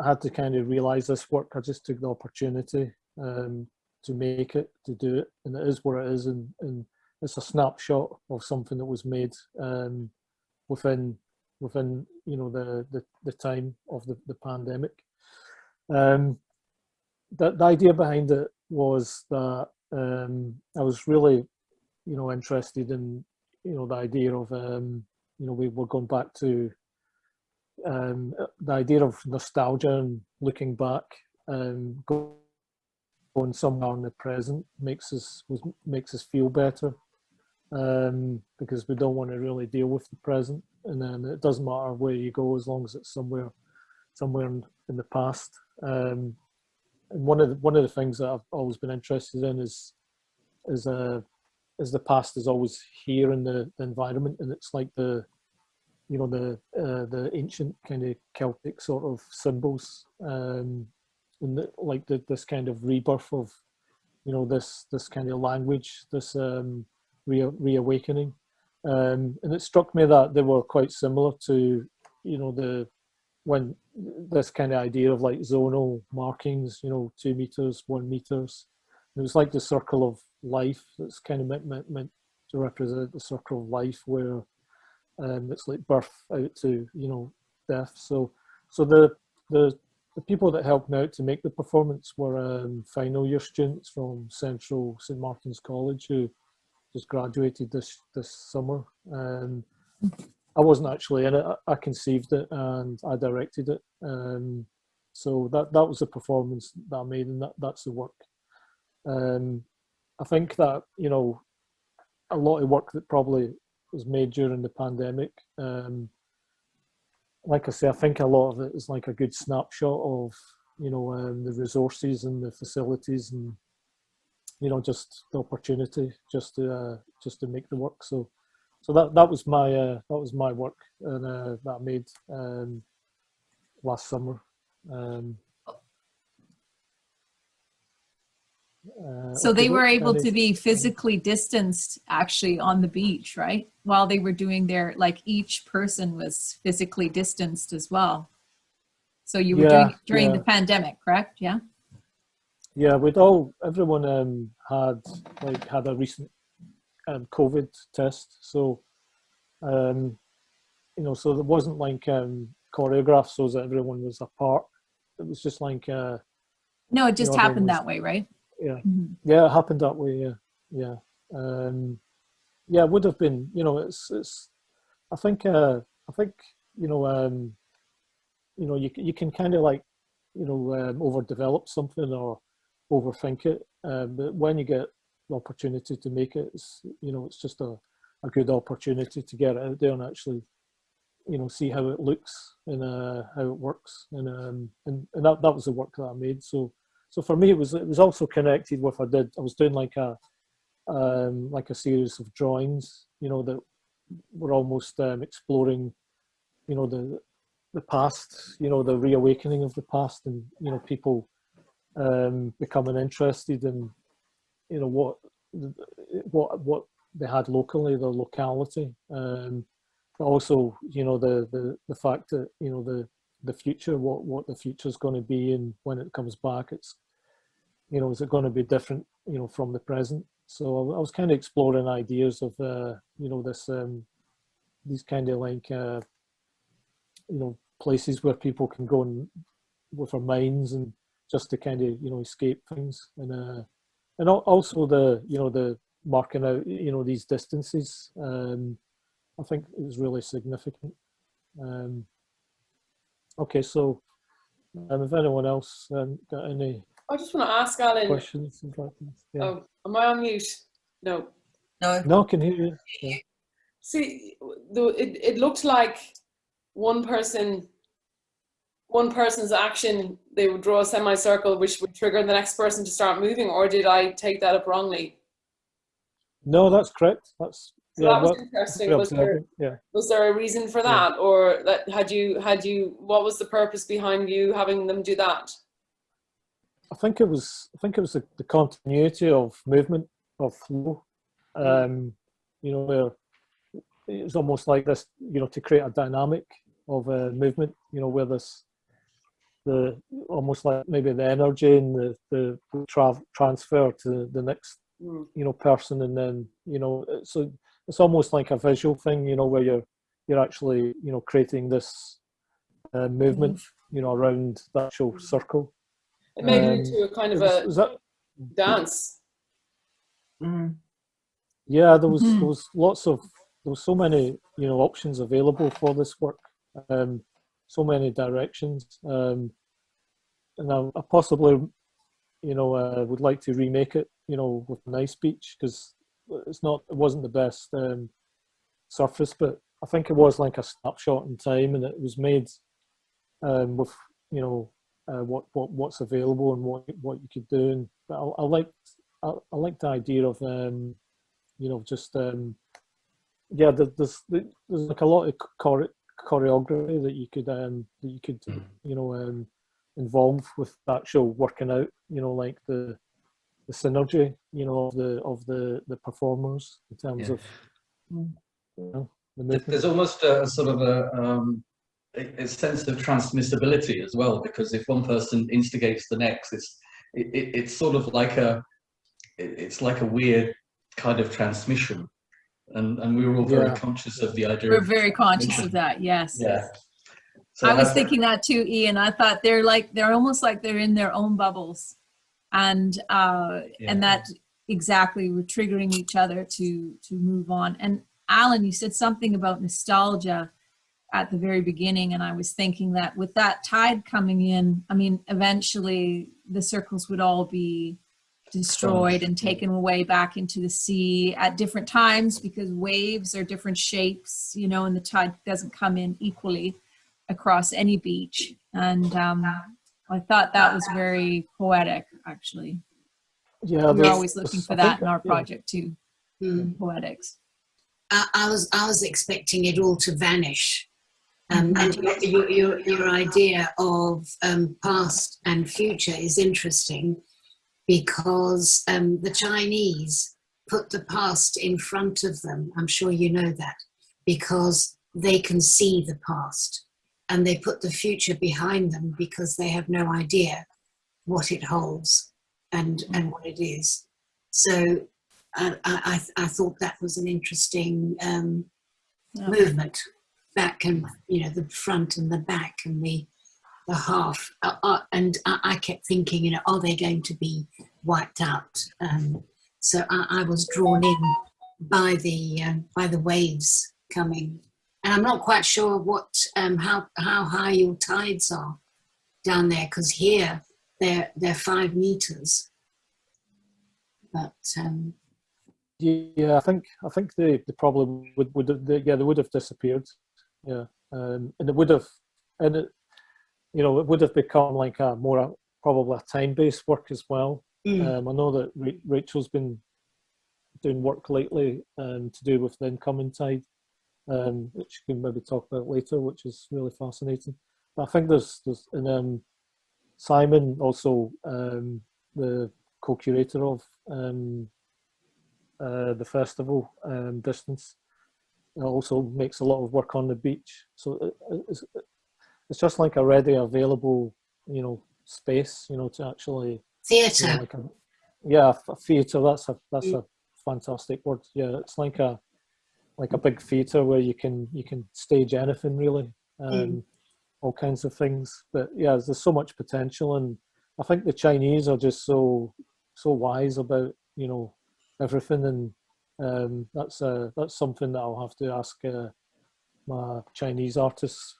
I had to kind of realize this work. I just took the opportunity um, to make it, to do it, and it is what it is, and, and it's a snapshot of something that was made um, within within you know the the, the time of the, the pandemic. Um, the, the idea behind it was that um, I was really you know interested in you know the idea of um, you know we were going back to um, the idea of nostalgia and looking back um, going somewhere in the present makes us makes us feel better um, because we don't want to really deal with the present and then it doesn't matter where you go as long as it's somewhere somewhere in, in the past. Um, and one of the, one of the things that I've always been interested in is is uh, is the past is always here in the, the environment and it's like the you know the uh, the ancient kind of Celtic sort of symbols um, and the, like the, this kind of rebirth of you know this this kind of language this um, re- reawakening um, and it struck me that they were quite similar to you know the when this kind of idea of like zonal markings you know two meters one meters. It was like the circle of life that's kind of meant, meant, meant to represent the circle of life where um, it's like birth out to you know death. So so the the the people that helped me out to make the performance were um, final year students from Central St Martin's College who just graduated this this summer. and I wasn't actually in it. I, I conceived it and I directed it. Um, so that that was the performance that I made, and that, that's the work. Um, I think that you know a lot of work that probably was made during the pandemic. Um, like I say, I think a lot of it is like a good snapshot of you know um, the resources and the facilities and you know just the opportunity just to uh, just to make the work. So so that that was my uh, that was my work and uh, that I made um, last summer. Um, uh, So they were able to be physically distanced actually on the beach, right? While they were doing their, like each person was physically distanced as well. So you were doing Yeah, it during yeah. the pandemic, correct? Yeah? Yeah, we'd all everyone um, had like had a recent um, COVID test, so um, you know, so there wasn't like um, choreographed so that everyone was apart. It was just like uh, No, it just happened was- that way, right? yeah, Mhm. yeah, it happened that way. Yeah, yeah, um, yeah. It would have been, you know, it's it's. I think uh, I think you know um, you know you you can kind of like you know um, overdevelop something or overthink it, um, but when you get the opportunity to make it, it's you know it's just a, a good opportunity to get it out there and actually you know see how it looks and uh, how it works and um, and, and that, that was the work that I made. So so for me it was it was also connected with I did I was doing like a um, like a series of drawings you know that were almost um, exploring you know the the past you know the reawakening of the past and you know people um, becoming interested in you know what what what they had locally the locality. Um, but also you know the the the fact that you know the the future what what the future is going to be and when it comes back it's you know is it going to be different you know from the present? So I, I was kind of exploring ideas of uh, you know this um, these kind of like uh, you know places where people can go and with their minds and just to kind of you know escape things and uh, and also the you know the marking out you know these distances. Um, I think is really significant. Um, okay, so um, if anyone else um, got any I just want to ask Alan. questions? and things? Yeah. Oh, am I on mute? No. No, No, I can hear you. Yeah. See, the, it, it looked like one person, one person's action, they would draw a semicircle which would trigger the next person to start moving, or did I take that up wrongly? No, that's correct. That's So yeah. that was what- interesting. Was there, yeah. was there a reason for Yeah. that, or that had you had you what was the purpose behind you having them do that? I think it was. I think it was the, the continuity of movement of flow. Um, you know, where it's almost like this. You know, to create a dynamic of uh, movement. You know, where this the almost like maybe the energy and the the tra- transfer to the next Hmm. you know person and then you know so it's almost like a visual thing you know where you're you're actually you know creating this uh, movement you know around the actual circle It made it Um, into a kind of It was- a was that dance. Mm. yeah there was Mhm. there was lots of there was so many you know options available for this work um so many directions. Um and I, I possibly you know uh, would like to remake it you know with nice beach because it's not it wasn't the best um surface but i think it was like a snapshot in time and it was made um with you know uh, what what what's available and what what you could do. And but i, I liked I, I liked the idea of um you know just um yeah there, there's there's like a lot of choreography that you could um that you could you know um involve with actual working out you know like the the synergy you know of the of the the performers in terms Yeah. of you know the There's- almost a, a sort of a, um, a, a sense of transmissibility as well, because if one person instigates the next, it's it, it, it's sort of like a it- it's like a weird kind of transmission, and and we were all very Yeah. conscious of the idea. We're of, very conscious of that, yes. yeah. So I was have- thinking that too, Ian. I thought they're like they're almost like they're in their own bubbles, and uh, Yeah. and that exactly we're triggering each other to to move on. And Alan, you said something about nostalgia at the very beginning, and I was thinking that with that tide coming in, I mean, eventually the circles would all be destroyed and taken away back into the sea at different times because waves are different shapes, you know, and the tide doesn't come in equally across any beach. And um, I thought that was very poetic, actually. yeah We're always looking for that in our project too, Mm. poetics. I, I was I was expecting it all to vanish. Um, and your, your, your, your idea of um, past and future is interesting because um, the Chinese put the past in front of them. I'm sure you know that because they can see the past and they put the future behind them because they have no idea what it holds and, and what it is. So I, I, I thought that was an interesting um, Yeah. movement back and you know the front and the back and the the half uh, uh, and I, I kept thinking you know are they going to be wiped out? Um, so I, I was drawn in by the um, by the waves coming. And I'm not quite sure what um, how how high your tides are down there because here they're they're five meters. But um, Yeah, I think I think they, they probably would would have, yeah they would have disappeared. Yeah, um, and it would have and it, you know it would have become like a more a, probably a time based work as well. mm, Um, I know that Ra- Rachel's been doing work lately um, to do with the incoming tide, um, which we can maybe talk about later, which is really fascinating. But I think there's there's and um, Simon also um, the co-curator of um, uh, the festival um, distance uh, also makes a lot of work on the beach. So it, it's, just like a ready available, you know, space, you know, to actually, you theatre know, like a, yeah, a theatre. That's a that's a fantastic word. Yeah, it's like a like a big theatre where you can you can stage anything really. Um, all kinds of things. But yeah, there's so much potential, and I think the Chinese are just so so wise about you know everything, and um, that's uh, that's something that I'll have to ask uh, my Chinese artists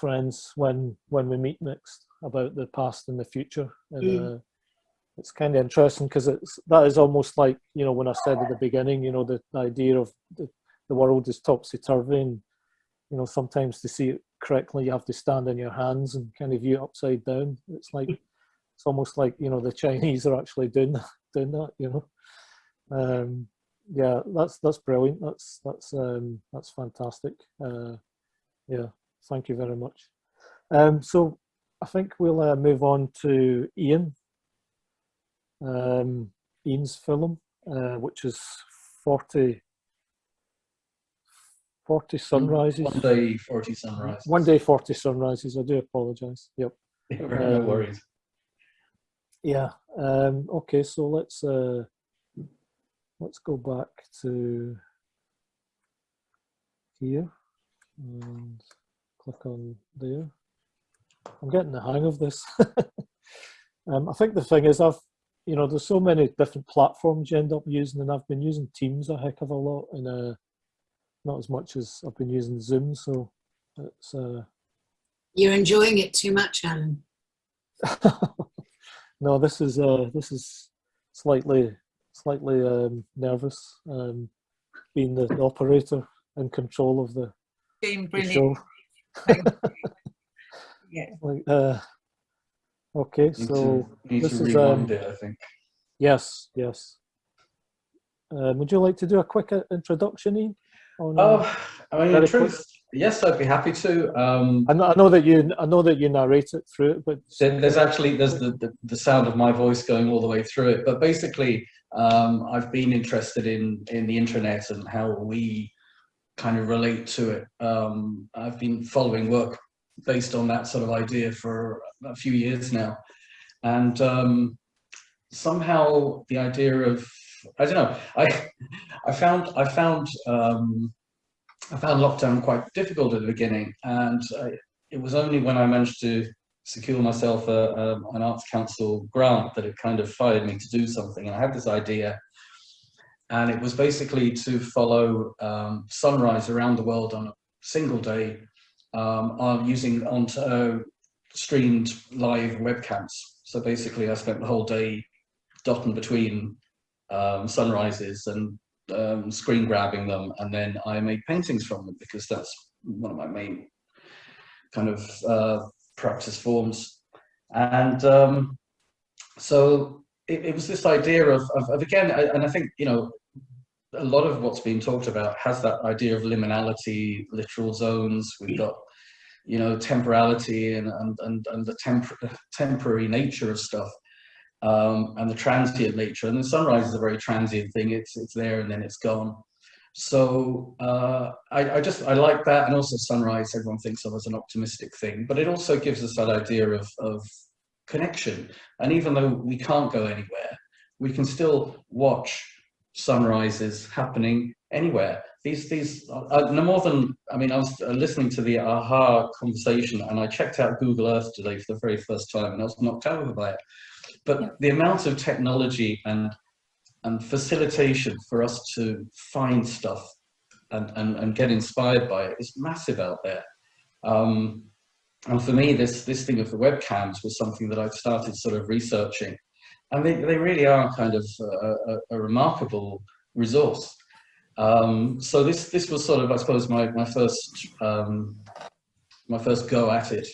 friends when when we meet next about the past and the future. And Mm. uh, it's kind of interesting because it's that is almost like you know when I said at the beginning, you know, the, the idea of the, the world is topsy turvy, and you know sometimes to see it correctly, you have to stand on your hands and kind of view it upside down. It's like it's almost like you know the Chinese are actually doing that, doing that. You know, um, yeah, that's that's brilliant. That's that's um, that's fantastic. Uh, yeah, thank you very much. Um, so I think we'll uh, move on to Ian. Um, Ian's film, uh, which is 40, 40 sunrises. One day, 40 sunrise. One day, 40 sunrises. I do apologise. Yep. no Um, worries. Yeah. Um, okay. So let's uh, let's go back to here and click on there. I'm getting the hang of this. um, I think the thing is, I've you know, there's so many different platforms you end up using, and I've been using Teams a heck of a lot, and uh, not as much as I've been using Zoom. So it's uh, You're enjoying it too much, Alan. no, this is uh, this is slightly slightly um, nervous, um, being the, the operator in control of the, Been the brilliant. show. Thank you. yeah. Like, uh, okay, Need so to, need this to is, um, it, I think. yes, yes. Um, would you like to do a quick uh, introduction, Ian? on, uh, Oh, I mean, in very quick. yes, I'd be happy to. Um, I know, I know that you I know that you narrate it through it, but there's actually there's the, the, the sound of my voice going all the way through it. But basically, um, I've been interested in in the internet and how we kind of relate to it. Um, I've been following work based on that sort of idea for a few years now, and um, somehow the idea of I don't know I I found I found um, I found lockdown quite difficult at the beginning, and I, it was only when I managed to secure myself a, um an Arts Council grant that it kind of fired me to do something. And I had this idea, and it was basically to follow um, sunrise around the world on a single day um, using on uh, streamed live webcams. So basically, I spent the whole day dotting between um, sunrises and um, screen grabbing them, and then I made paintings from them because that's one of my main kind of uh, practice forms. And um, so it, it was this idea of, of, of again, I- and I think you know a lot of what's being talked about has that idea of liminality, littoral zones. We've got you know temporality and and and, and the tempor temporary nature of stuff um, and the transient nature. And the sunrise is a very transient thing. It's it's there and then it's gone. So uh, I, I just I like that, and also sunrise. Everyone thinks of as an optimistic thing, but it also gives us that idea of of connection. And even though we can't go anywhere, we can still watch sunrises happening anywhere. These these uh, no more than I mean I was uh, listening to the AHA conversation, and I checked out Google Earth today for the very first time, and I was knocked over by it but the amount of technology and and facilitation for us to find stuff and, and, and get inspired by it is massive out there. Um, and for me, this, this thing of the webcams was something that I've started sort of researching. And they, they really are kind of a, a, a remarkable resource. Um, so this, this was sort of, I suppose, my, my first um, my first go at it.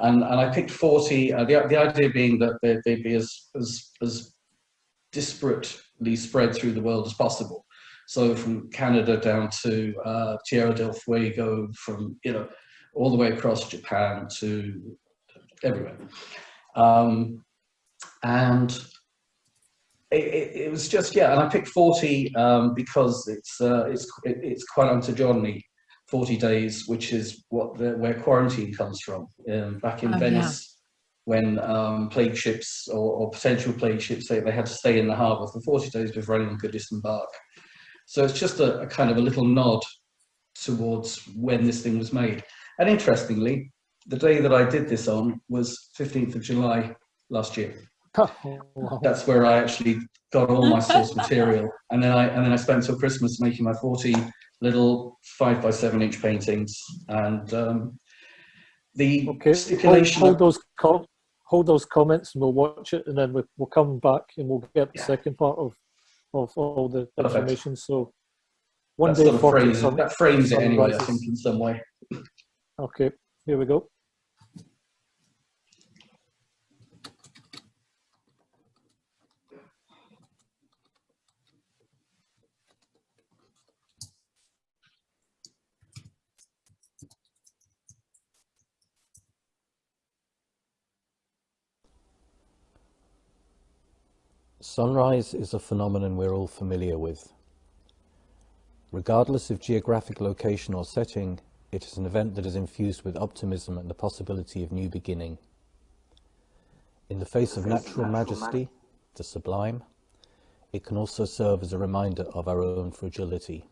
And, and I picked 40, uh, the, the idea being that they, they'd be as, as, as disparately spread through the world as possible. So from Canada down to uh, Tierra del Fuego, from, you know, all the way across Japan to everywhere. Um, and it, it, it was just, yeah, and I picked 40 um, because it's, uh, it's, it, it's quaranta giorni. 40 days, which is what the, where quarantine comes from. Um, back in Oh, yeah. Venice, when um, plague ships or, or potential plague ships, they, they had to stay in the harbour for 40 days before anyone could disembark. So it's just a, a kind of a little nod towards when this thing was made. And interestingly, the day that I did this on was 15th of July last year. That's where I actually got all my source material, and then I and then I spent till Christmas making my 40 little five by seven inch paintings, and um, the Okay, hold, stipulation. hold of- those hold those comments and we'll watch it and then we, we'll come back and we'll get the Yeah. second part of, of all the Perfect. information. So one that day sort of 40 frames, that frames it anyway, I think, in some way. Okay, here we go. Sunrise is a phenomenon we're all familiar with. Regardless of geographic location or setting, it is an event that is infused with optimism and the possibility of new beginning. In the face of natural majesty, the sublime, it can also serve as a reminder of our own fragility.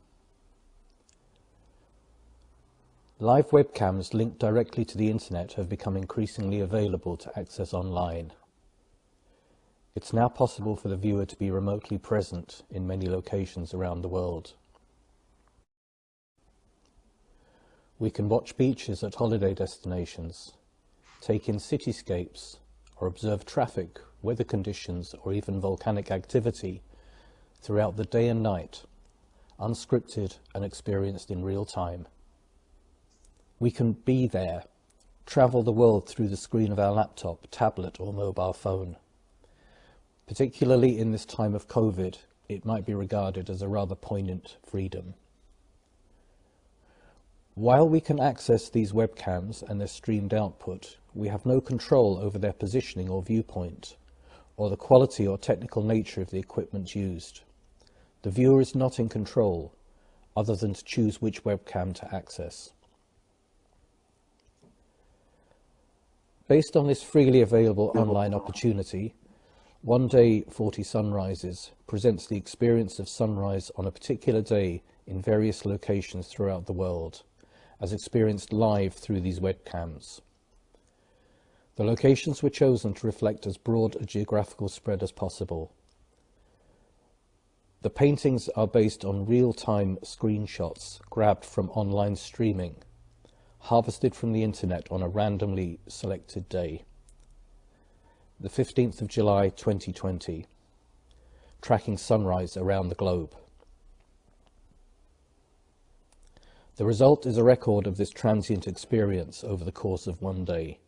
Live webcams linked directly to the internet have become increasingly available to access online. It's now possible for the viewer to be remotely present in many locations around the world. We can watch beaches at holiday destinations, take in cityscapes, or observe traffic, weather conditions, or even volcanic activity throughout the day and night, unscripted and experienced in real time. We can be there, travel the world through the screen of our laptop, tablet, or mobile phone. Particularly in this time of COVID, it might be regarded as a rather poignant freedom. While we can access these webcams and their streamed output, we have no control over their positioning or viewpoint, or the quality or technical nature of the equipment used. The viewer is not in control, other than to choose which webcam to access. Based on this freely available online opportunity, one Day 40 Sunrises presents the experience of sunrise on a particular day in various locations throughout the world, as experienced live through these webcams. The locations were chosen to reflect as broad a geographical spread as possible. The paintings are based on real-time screenshots grabbed from online streaming, harvested from the internet on a randomly selected day the 15th of July 2020, tracking sunrise around the globe. The result is a record of this transient experience over the course of one day.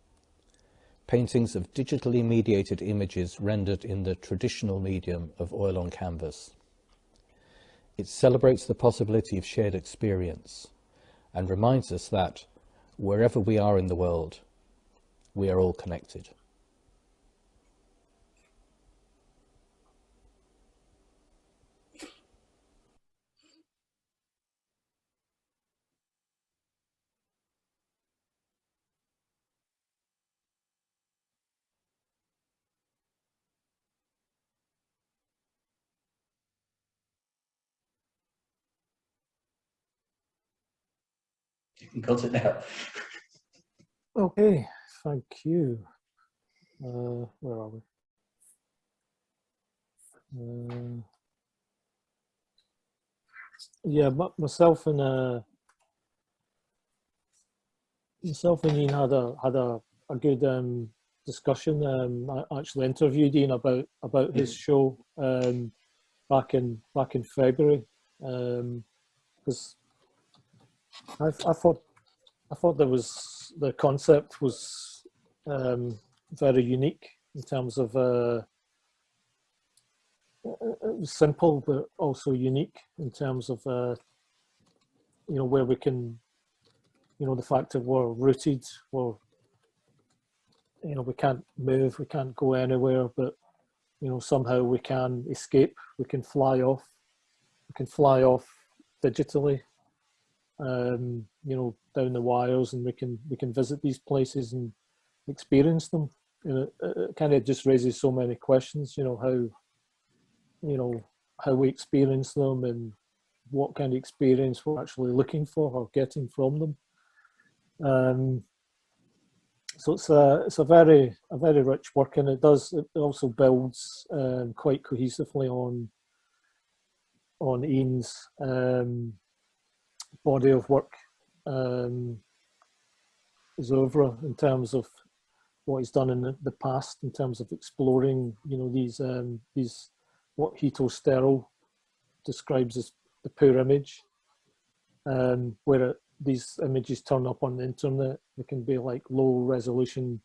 Paintings of digitally mediated images rendered in the traditional medium of oil on canvas. It celebrates the possibility of shared experience and reminds us that, wherever we are in the world, we are all connected. Cut it now. Okay, thank you. Uh, where are we? Uh, yeah, but myself and uh, myself and Ian had a had a, a good um, discussion. Um, I actually interviewed Ian about about his show um, back in back in February because I, I thought I thought there was the concept was um, very unique in terms of uh, was simple but also unique in terms of uh, you know where we can you know the fact that we're rooted we're you know we can't move we can't go anywhere but you know somehow we can escape we can fly off we can fly off digitally um, you know, down the wires, and we can we can visit these places and experience them. You know, it, kind of just raises so many questions. You know how, you know, how we experience them and what kind of experience we're actually looking for or getting from them. Um, so it's a it's a very a very rich work, and it does it also builds um, quite cohesively on on Ian's um, body of work um, is over in terms of what he's done in the, past in terms of exploring you know these um, these what Hito Steyerl describes as the poor image um, where these images turn up on the internet. They can be like low resolution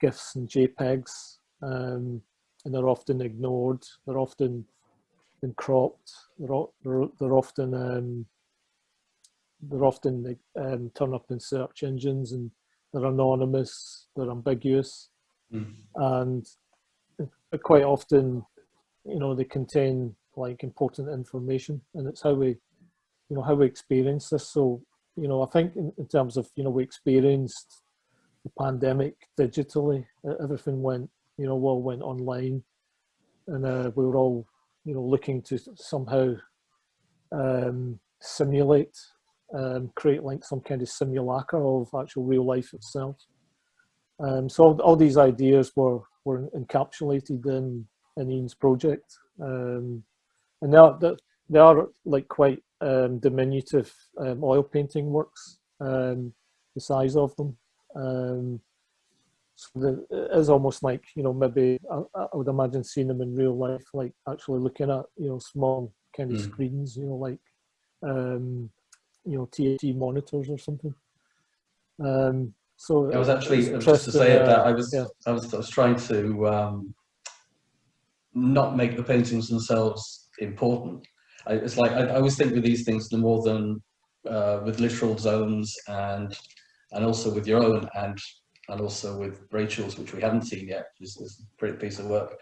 GIFs and JPEGs um, and they're often ignored. They're often been cropped. They're, they're, they're often um, they're often um, turn up in search engines and they're anonymous, they're ambiguous, Mm. and quite often, you know, they contain like important information, and it's how we, you know, how we experience this. So, you know, I think in, in terms of, you know, we experienced the pandemic digitally. Everything went, you know, all went online, and uh, we were all, you know, looking to somehow um, simulate um, create like some kind of simulacra of actual real life itself. Um, so all, all, these ideas were were encapsulated in, in Ian's project, um, and they are they are like quite um, diminutive um, oil painting works. Um, the size of them. Um, so the, it is almost like you know maybe I, I, would imagine seeing them in real life, like actually looking at you know small kind of mm. screens, you know like um, you know TAT monitors or something. Um, so I was actually just to say uh, that I was, yeah. I was I was trying to um, not make the paintings themselves important. I, it's like I, I, always think with these things, the more than uh, with littoral zones and and also with your own and and also with Rachel's, which we haven't seen yet, is, is a great piece of work.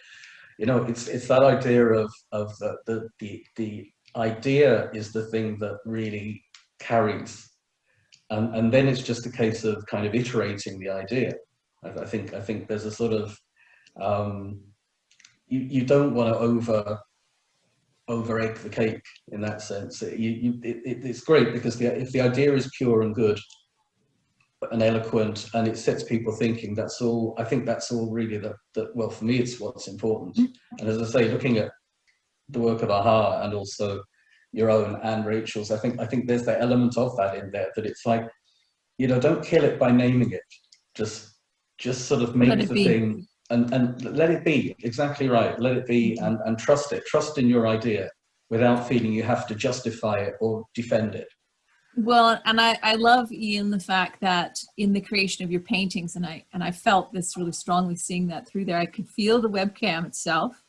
You know, it's it's that idea of of the the the, the idea is the thing that really carries. And, and then it's just a case of kind of iterating the idea. I, I think I think there's a sort of um, you, you don't want to over over egg the cake in that sense. It, you, it, it's great because the, if the idea is pure and good and eloquent and it sets people thinking, that's all, I think that's all really that, that well, for me, it's what's important. Mm. And as I say, looking at the work of AHA and also your own and Rachel's. I think I think there's that element of that in there that it's like, you know, don't kill it by naming it. Just just sort of make the be. thing and, and let it be. Exactly right. Let it be and, and trust it. Trust in your idea without feeling you have to justify it or defend it. Well, and I, I love Ian the fact that in the creation of your paintings, and I and I felt this really strongly seeing that through there. I could feel the webcam itself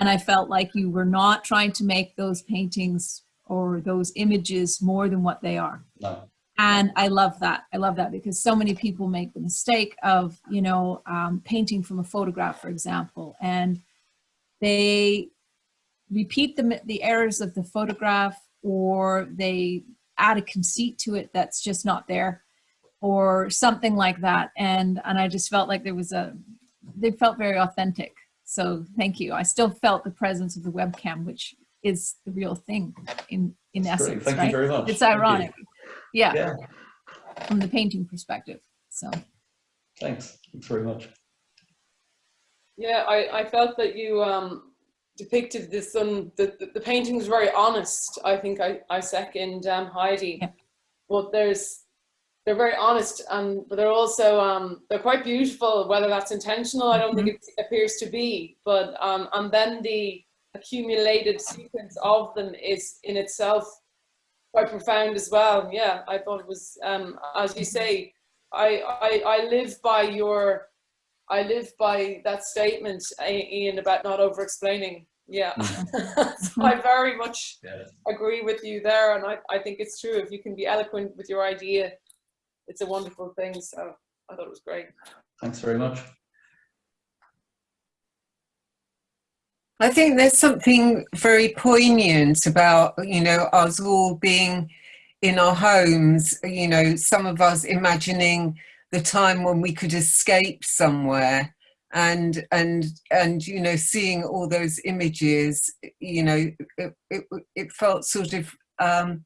and I felt like you were not trying to make those paintings or those images more than what they are. No. And I love that. I love that because so many people make the mistake of, you know, um, painting from a photograph, for example, and they repeat the, the errors of the photograph or they add a conceit to it that's just not there or something like that. And, and I just felt like there was a, they felt very authentic. So thank you. I still felt the presence of the webcam, which is the real thing in, in That's essence, Thank right? you very much. It's ironic. Yeah. yeah. From the painting perspective, so. Thanks, thanks very much. Yeah, I, I felt that you um, depicted this, um, the, the, the painting was very honest. I think I, I second um, Heidi. Yeah. But there's they're very honest and but they're also um, they're quite beautiful whether that's intentional i don't mm -hmm. think mm-hmm. it appears to be but um, and then the accumulated sequence of them is in itself quite profound as well yeah i thought it was um, as you say I, I i live by your i live by that statement ian about not over explaining yeah mm. so i very much yeah. agree with you there and I, I think it's true if you can be eloquent with your idea it's a wonderful thing. So I thought it was great. Thanks very much. I think there's something very poignant about, you know, us all being in our homes, you know, some of us imagining the time when we could escape somewhere and and and you know seeing all those images you know it, it, it felt sort of um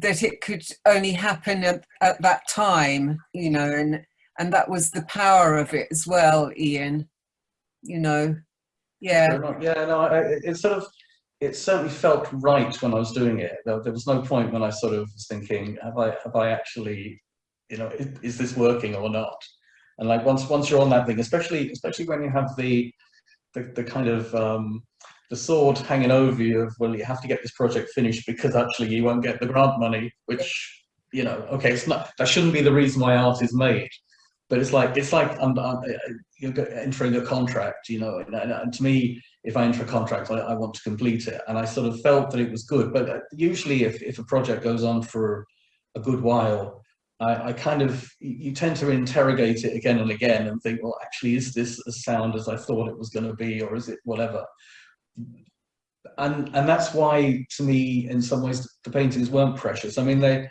that it could only happen at, at that time, you know, and and that was the power of it as well, Ian. You know, yeah. Yeah, no, I, it sort of, it certainly felt right when I was doing it. There, there was no point when I sort of was thinking, have I, have I actually, you know, is, is this working or not? And like once, once you're on that thing, especially, especially when you have the, the, the kind of, um, the sword hanging over you of, well, you have to get this project finished because actually you won't get the grant money, which, you know, okay, it's not, that shouldn't be the reason why art is made. But it's like, it's like um, um, you're entering a contract, you know, and, and- to me, if I enter a contract, I, I want to complete it. And I sort of felt that it was good. But uh, usually if, if a project goes on for a good while, I, I kind of, you tend to interrogate it again and again and think, well, actually, is this as sound as I thought it was going to be, or is it whatever? And, and that's why, to me, in some ways, the paintings weren't precious. I mean, they,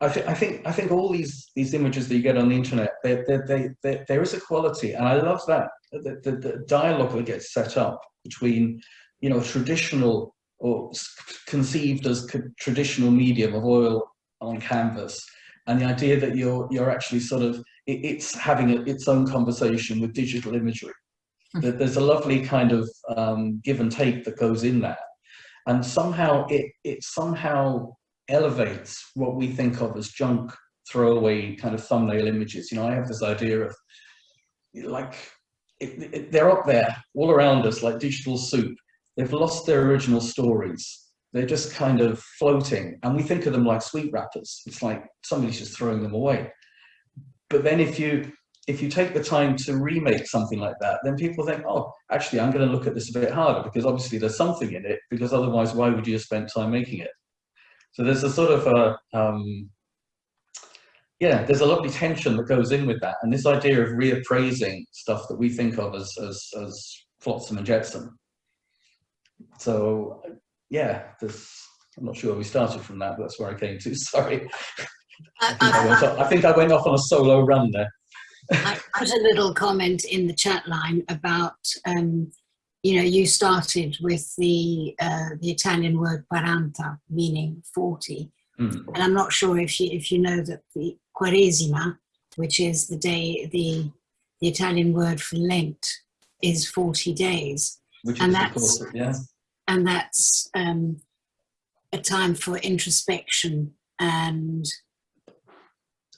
I, th- I think I think all these these images that you get on the internet, they, they, they, they, there is a quality, and I love that the, the, the dialogue that gets set up between, you know, traditional or conceived as traditional medium of oil on canvas, and the idea that you're you're actually sort of it, it's having a, its own conversation with digital imagery. That there's a lovely kind of um, give and take that goes in that, and somehow it it somehow elevates what we think of as junk throwaway kind of thumbnail images. You know, I have this idea of like it, it, they're up there all around us like digital soup. They've lost their original stories. They're just kind of floating, and we think of them like sweet wrappers. It's like somebody's just throwing them away. But then if you if you take the time to remake something like that, then people think, oh, actually, I'm going to look at this a bit harder because obviously there's something in it. Because otherwise, why would you have spent time making it? So there's a sort of a, um, yeah, there's a lovely tension that goes in with that. And this idea of reappraising stuff that we think of as, as, as flotsam and jetsam. So yeah, there's, I'm not sure where we started from that, but that's where I came to, sorry. I I, think I, I, went off, I think I went off on a solo run there. I put a little comment in the chat line about, um, you know, you started with the uh, the Italian word quaranta, meaning 40. Mm. And I'm not sure if you, if you know that the Quaresima, which is the day, the, the Italian word for Lent, is 40 days. Which And is, that's- course, yeah. And that's um, a time for introspection and,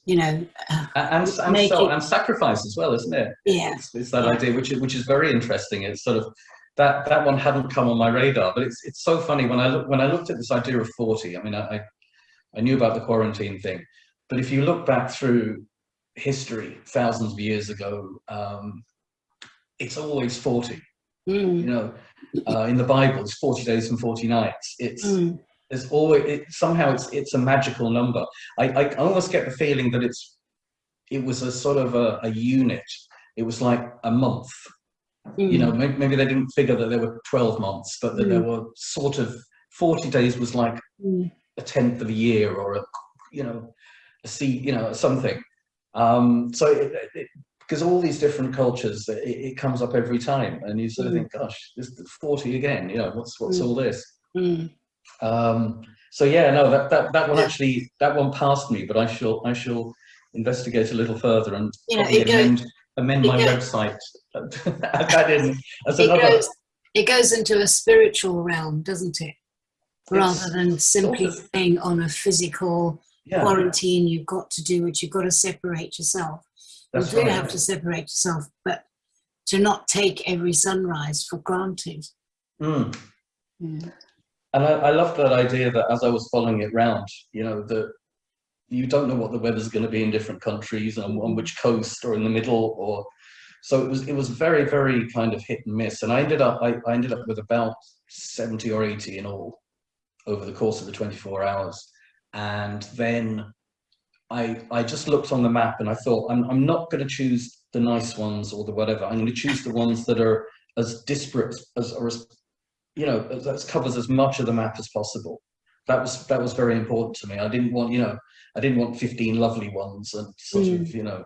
you know, uh, And, and, so, and sacrifice as well, isn't it? yeah. It's, it's that idea, which is, which is very interesting. It's sort of that that one hadn't come on my radar, but it's it's so funny when I look when I looked at this idea of forty. I mean, I I, I knew about the quarantine thing, but if you look back through history, thousands of years ago, um, it's always forty. Mm, You know, uh, in the Bible, it's forty days and forty nights. It's mm, there's always it, somehow it's it's a magical number. I, I almost get the feeling that it's it was a sort of a, a unit. It was like a month. You know, mm, maybe, maybe they didn't figure that there were 12 months, but that there were sort of 40 days was like mm, a tenth of a year or a you know a sea you know something. Um, so it, it, because all these different cultures, it, it comes up every time, and you sort of Mm. think, gosh, this 40 again. You know, what's what's Mm. all this? Um, so yeah, no, that, that, that one actually, that one passed me, but I shall, I shall investigate a little further and You know, probably it goes- amend, amend my goes- website. Add that in as It another, goes, it goes into a spiritual realm, doesn't it? Rather It's than simply sort of- staying on a physical yeah, quarantine, you've got to do it, you've got to separate yourself. that's you do right. have to separate yourself, but to not take every sunrise for granted. Mm. Mm. And I, I love that idea that as I was following it round, you know, that you don't know what the weather's going to be in different countries and on which coast or in the middle or so it was it was very very kind of hit and miss. And I ended up I, I ended up with about 70 or 80 in all over the course of the 24 hours. And then I I just looked on the map and I thought I'm I'm not going to choose the nice ones or the whatever. I'm going to choose the ones that are as disparate as as you know as, as covers as much of the map as possible that was that was very important to me i didn't want you know i didn't want 15 lovely ones and sort of you know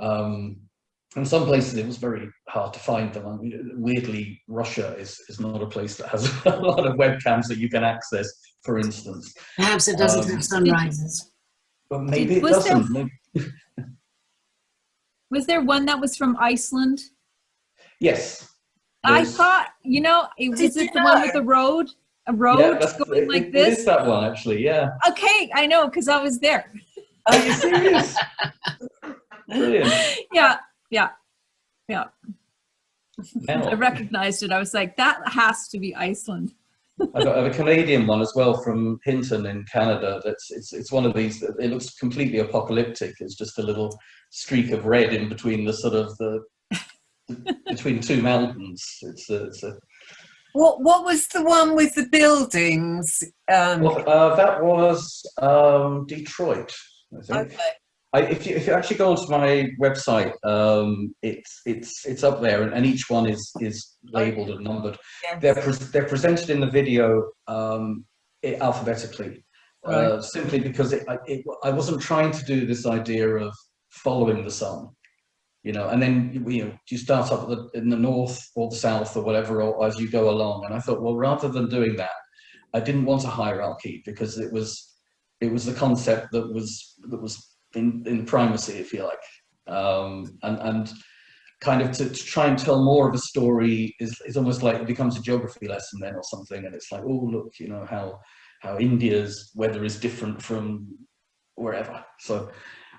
um in some places it was very hard to find them I mean, weirdly russia is is not a place that has a lot of webcams that you can access for instance Perhaps it doesn't Um, have sunrises. but maybe it doesn't maybe, Was there one that was from Iceland? Yes. I thought, you know, it was it the one with the road? A road Yeah, going it- like it this? is that one actually. Yeah. Okay, I know, because I was there. Are you serious? Brilliant. Yeah, yeah. Yeah. I recognized it. I was like, that has to be Iceland. I've got I have a Canadian one as well from Hinton in Canada. That's it's it's one of these. that It looks completely apocalyptic. It's just a little streak of red in between the sort of the between two mountains. It's a, it's a What what was the one with the buildings? Um, well, uh, that was um, Detroit. I think. okay. I, if, you, if you actually go onto my website, um, it's it's it's up there, and, and each one is is labelled and numbered. Yes. They're pres they're presented in the video um, i- alphabetically, uh, simply because it, I- it, I wasn't trying to do this idea of following the sun, you know, and then you, know you start up the, in the north or the south or whatever, or as you go along. And I thought, well, rather than doing that, I didn't want a hierarchy because it was it was the concept that was that was in, in primacy, if you like, um, and and kind of to, to try and tell more of a story is, is almost like it becomes a geography lesson then or something, and it's like, oh look, you know how how India's weather is different from wherever. So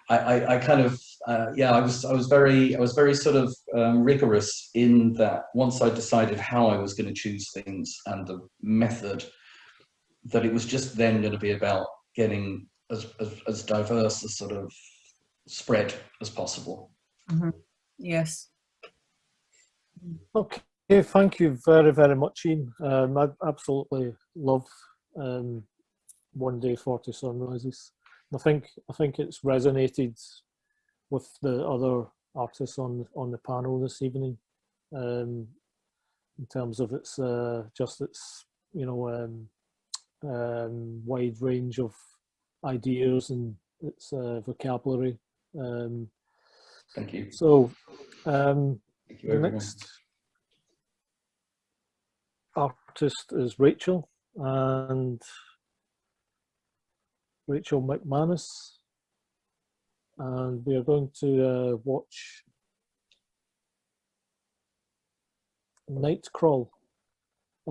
I, I, I kind of uh, yeah, I was I was very I was very sort of um, rigorous in that once I decided how I was going to choose things and the method, that it was just then going to be about getting as, as, as diverse a sort of spread as possible. Yes. Okay, thank you very, very much, Ian. Um, I absolutely love um, One Day Forty Sunrises. I think I think it's resonated with the other artists on on the panel this evening, um, in terms of its uh, just its you know um, um, wide range of ideas and its uh, vocabulary. Um, Thank you. so. Um, Thank you, the next artist is Rachel and Rachel McManus and we are going to uh, watch Nightcrawl.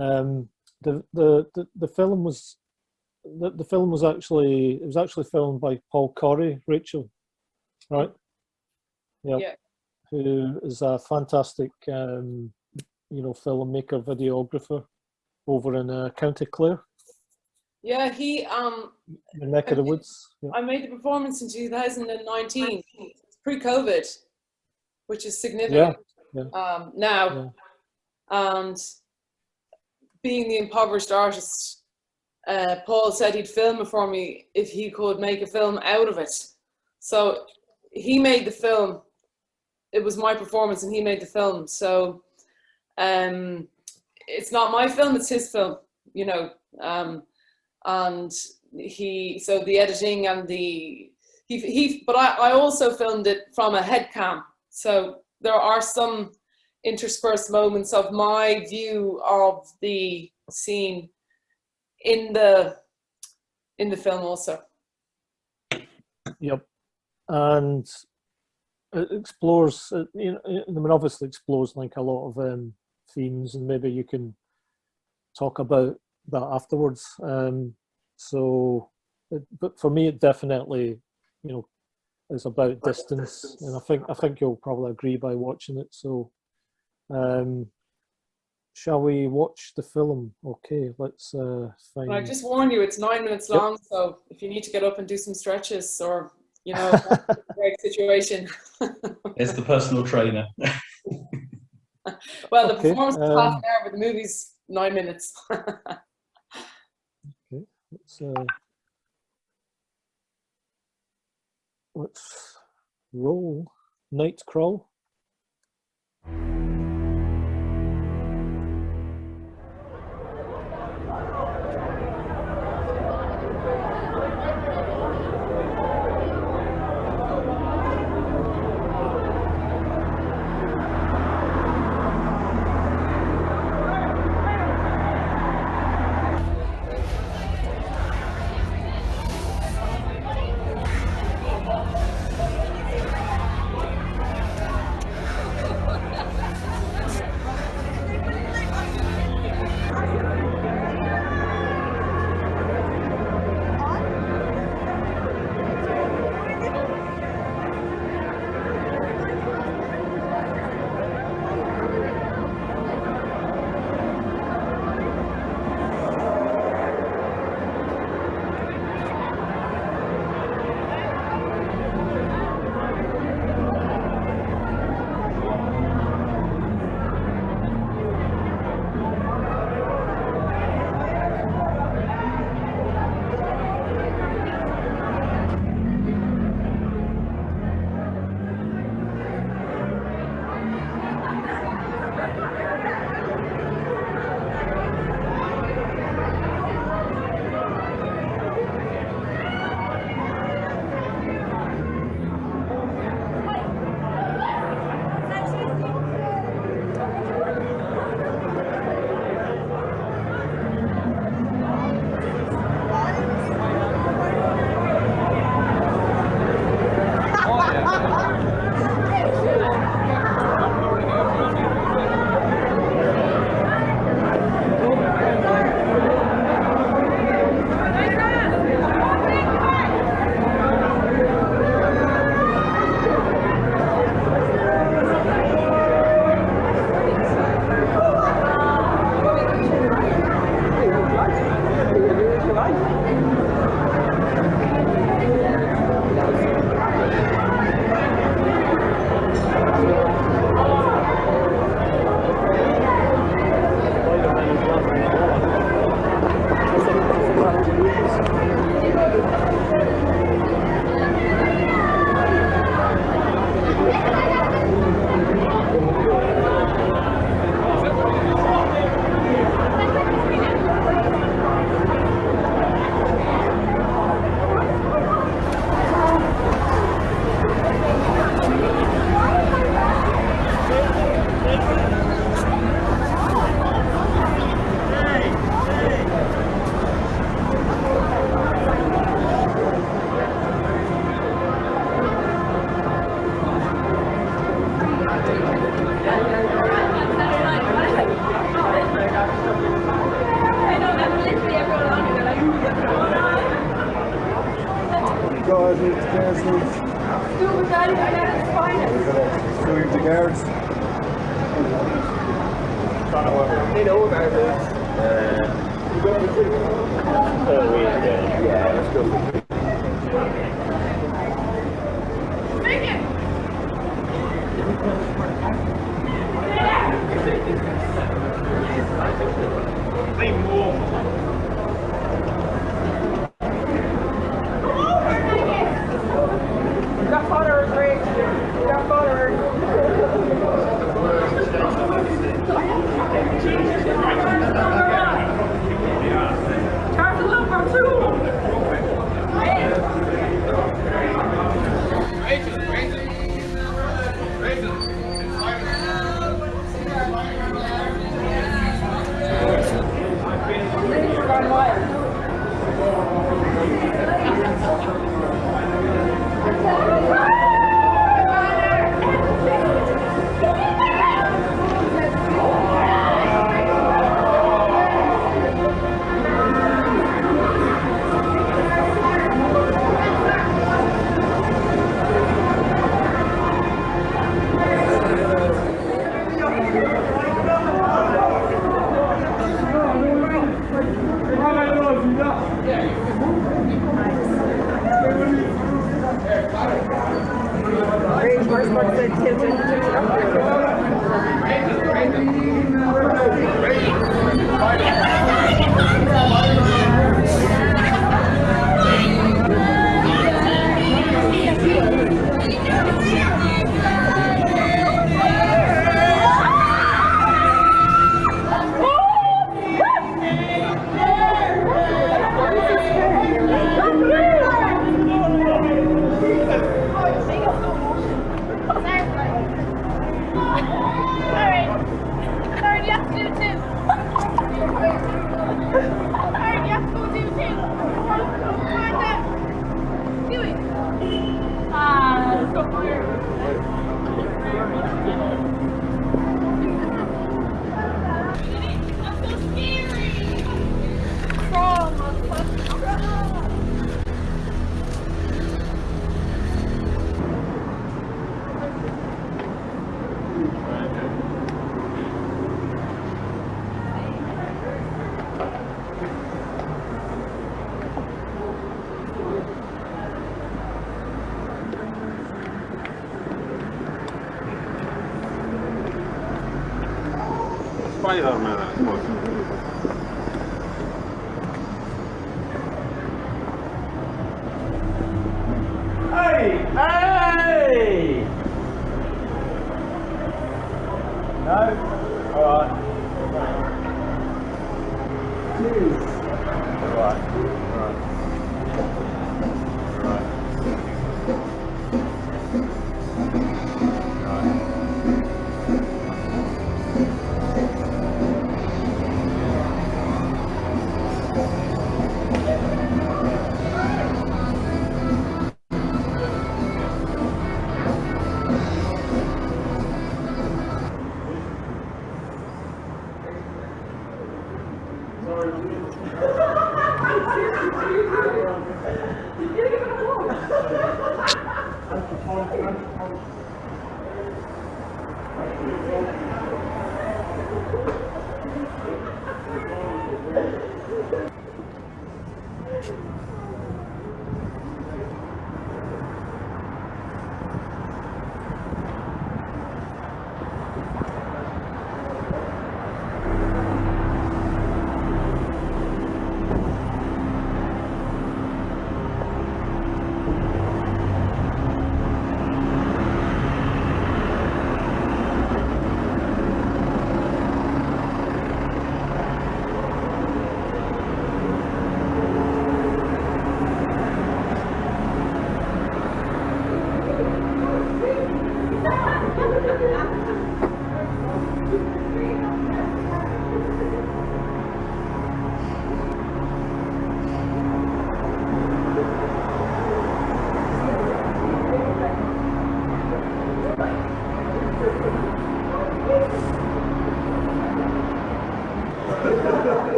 Um, the, the, the, the film was the, the film was actually it was actually filmed by Paul Corey, Rachel, right? Yep Yeah. who is a fantastic, um, you know, filmmaker, videographer over in uh, County Clare, Yeah, he um the neck of the woods. Yeah. I made the performance in 2019, pre-COVID, which is significant yeah. um, now. And being the impoverished artist, uh, Paul said he'd film it for me if he could make a film out of it. So he made the film. It was my performance, and he made the film. So um, it's not my film; it's his film. You know. Um, and he so the editing and the he, he but I, I also filmed it from a head cam so there are some interspersed moments of my view of the scene in the in the film also Yep. And it explores, uh, you know, I mean, obviously explores like a lot of um, themes, and maybe you can talk about that afterwards. Um, so, it, but for me, it definitely, you know, is about distance, and I think I think you'll probably agree by watching it. So, um, shall we watch the film? Okay, let's uh, find. and I just warn you it's nine minutes Yep. long so if you need to get up and do some stretches or you know great situation It's the personal trainer. well the Okay, performance is half um, an hour but the movie's nine minutes Let's, uh, let's roll Nightcrawl.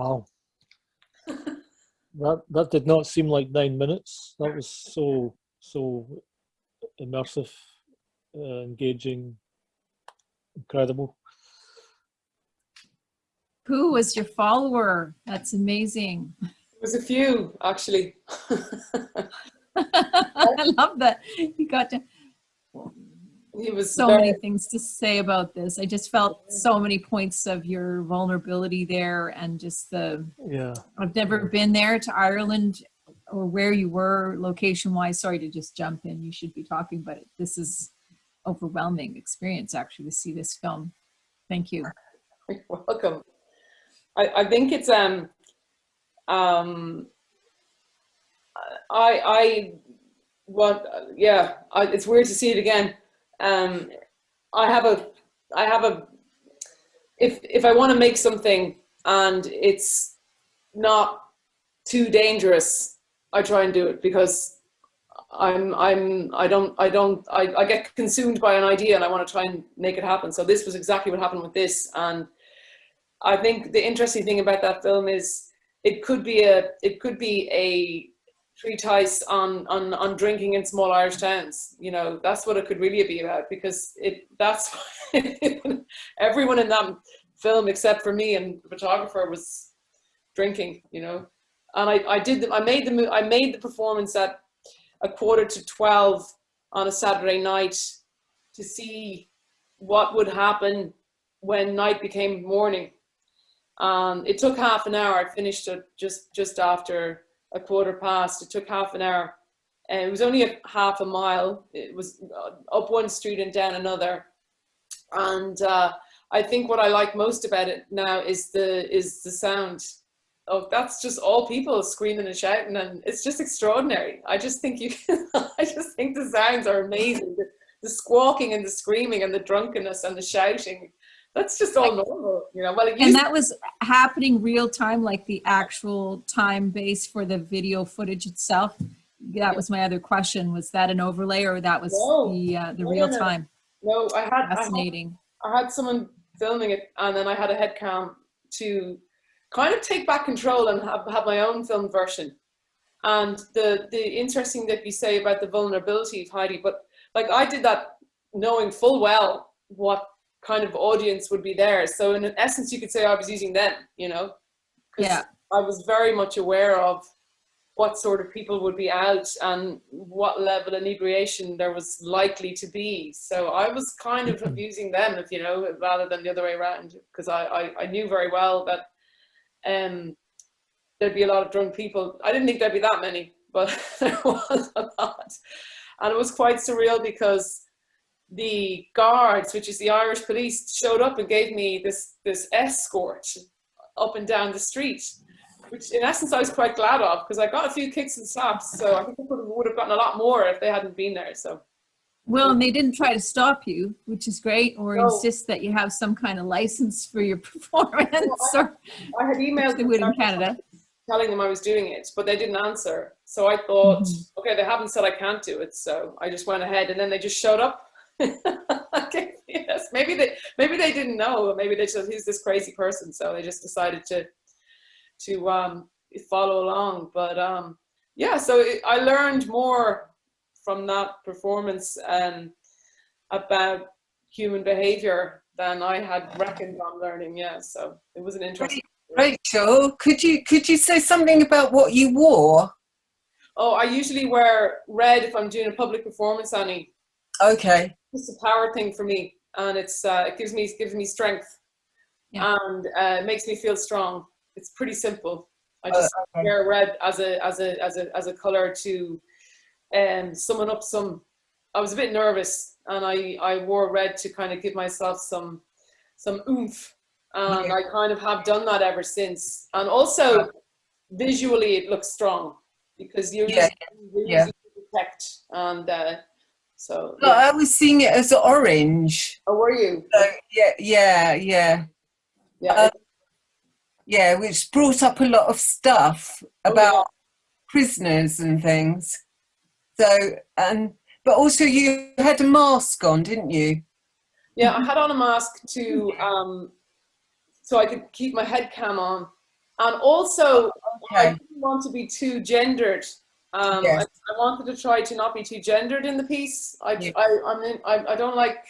Wow. that that did not seem like nine minutes. That was so so immersive, uh, engaging, incredible. Who was your follower? That's amazing. There was a few actually. I love that. You got to he was so very- many things to say about this. I just felt so many points of your vulnerability there and just the Yeah. I've never been there to Ireland or where you were location wise. Sorry to just jump in. You should be talking, but this is overwhelming experience actually to see this film. Thank you. You're welcome. I, I think it's um um I I what yeah I, it's weird to see it again. Um, I have a I have a if if I want to make something and it's not too dangerous, I try and do it because I'm I'm I don't I don't I, I get consumed by an idea and I want to try and make it happen. So this was exactly what happened with this and I think the interesting thing about that film is it could be a it could be a treatise on on on drinking in small Irish towns. You know, that's what it could really be about because it that's everyone in that film except for me and the photographer was drinking. You know, and I I did the, I made the I made the performance at a quarter to twelve on a Saturday night to see what would happen when night became morning. Um, it took half an hour. I finished it just just after a quarter past. It took half an hour, and it was only a half a mile. It was uh, up one street and down another. And uh, I think what I like most about it now is the is the sound. Oh, that's just all people screaming and shouting, and it's just extraordinary. I just think you. I just think the sounds are amazing. The, the squawking and the screaming and the drunkenness and the shouting. That's just all normal, you know. Well, it And that was happening real time, like the actual time base for the video footage itself. That was my other question. Was that an overlay or that was No. the uh, the No, real time? No, I had, I had Fascinating. I had someone filming it, and then I had a head cam to kind of take back control and have, have my own film version. And the the interesting that you say about the vulnerability of Heidi, but like I did that knowing full well what kind of audience would be there. So in essence, you could say I was using them, you know, 'Cause Yeah. I was very much aware of what sort of people would be out and what level of inebriation there was likely to be. So I was kind of abusing them, if you know, rather than the other way around, because I, I, I knew very well that um, there'd be a lot of drunk people. I didn't think there'd be that many, but there was a lot. And it was quite surreal because the guards, which is the Irish police, showed up and gave me this, this escort up and down the street which in essence I was quite glad of because I got a few kicks and slaps. So I think I would have gotten a lot more if they hadn't been there. So Well, and they didn't try to stop you, which is great, or No. insist that you have some kind of license for your performance. or I had emailed would in Canada. telling them I was doing it, but they didn't answer. So I thought, Mhm. okay, they haven't said I can't do it, so I just went ahead, and then they just showed up. Okay, yes, maybe they maybe they didn't know. Maybe they just "Who's this crazy person?" So they just decided to to um, follow along. But um, yeah, so it, I learned more from that performance um, about human behavior than I had reckoned on learning. Yeah, so it was an interesting. Rachel, could you could you say something about what you wore? Oh, I usually wear red if I'm doing a public performance, Annie. Okay. It's a power thing for me, and it's uh, it gives me it gives me strength, Yeah. and uh, it makes me feel strong. It's pretty simple. I just Uh, okay. wear red as a as a as a as a color to um summon up some. I was a bit nervous, and I I wore red to kind of give myself some some oomph, and Yeah. I kind of have done that ever since. And also visually, it looks strong because you're Yeah, you're yeah. easy to detect, and uh, so. No, yeah. I was seeing it as orange. Oh, were you? So, yeah, yeah, yeah, Yeah. Uh, yeah, which brought up a lot of stuff Oh, about prisoners and things. So, and but also you had a mask on, didn't you? Yeah, I had on a mask to um, so I could keep my head cam on, And also, I didn't want to be too gendered. Um, Yes. I, I wanted to try to not be too gendered in the piece. I, Yeah. I, I mean, I, I don't like.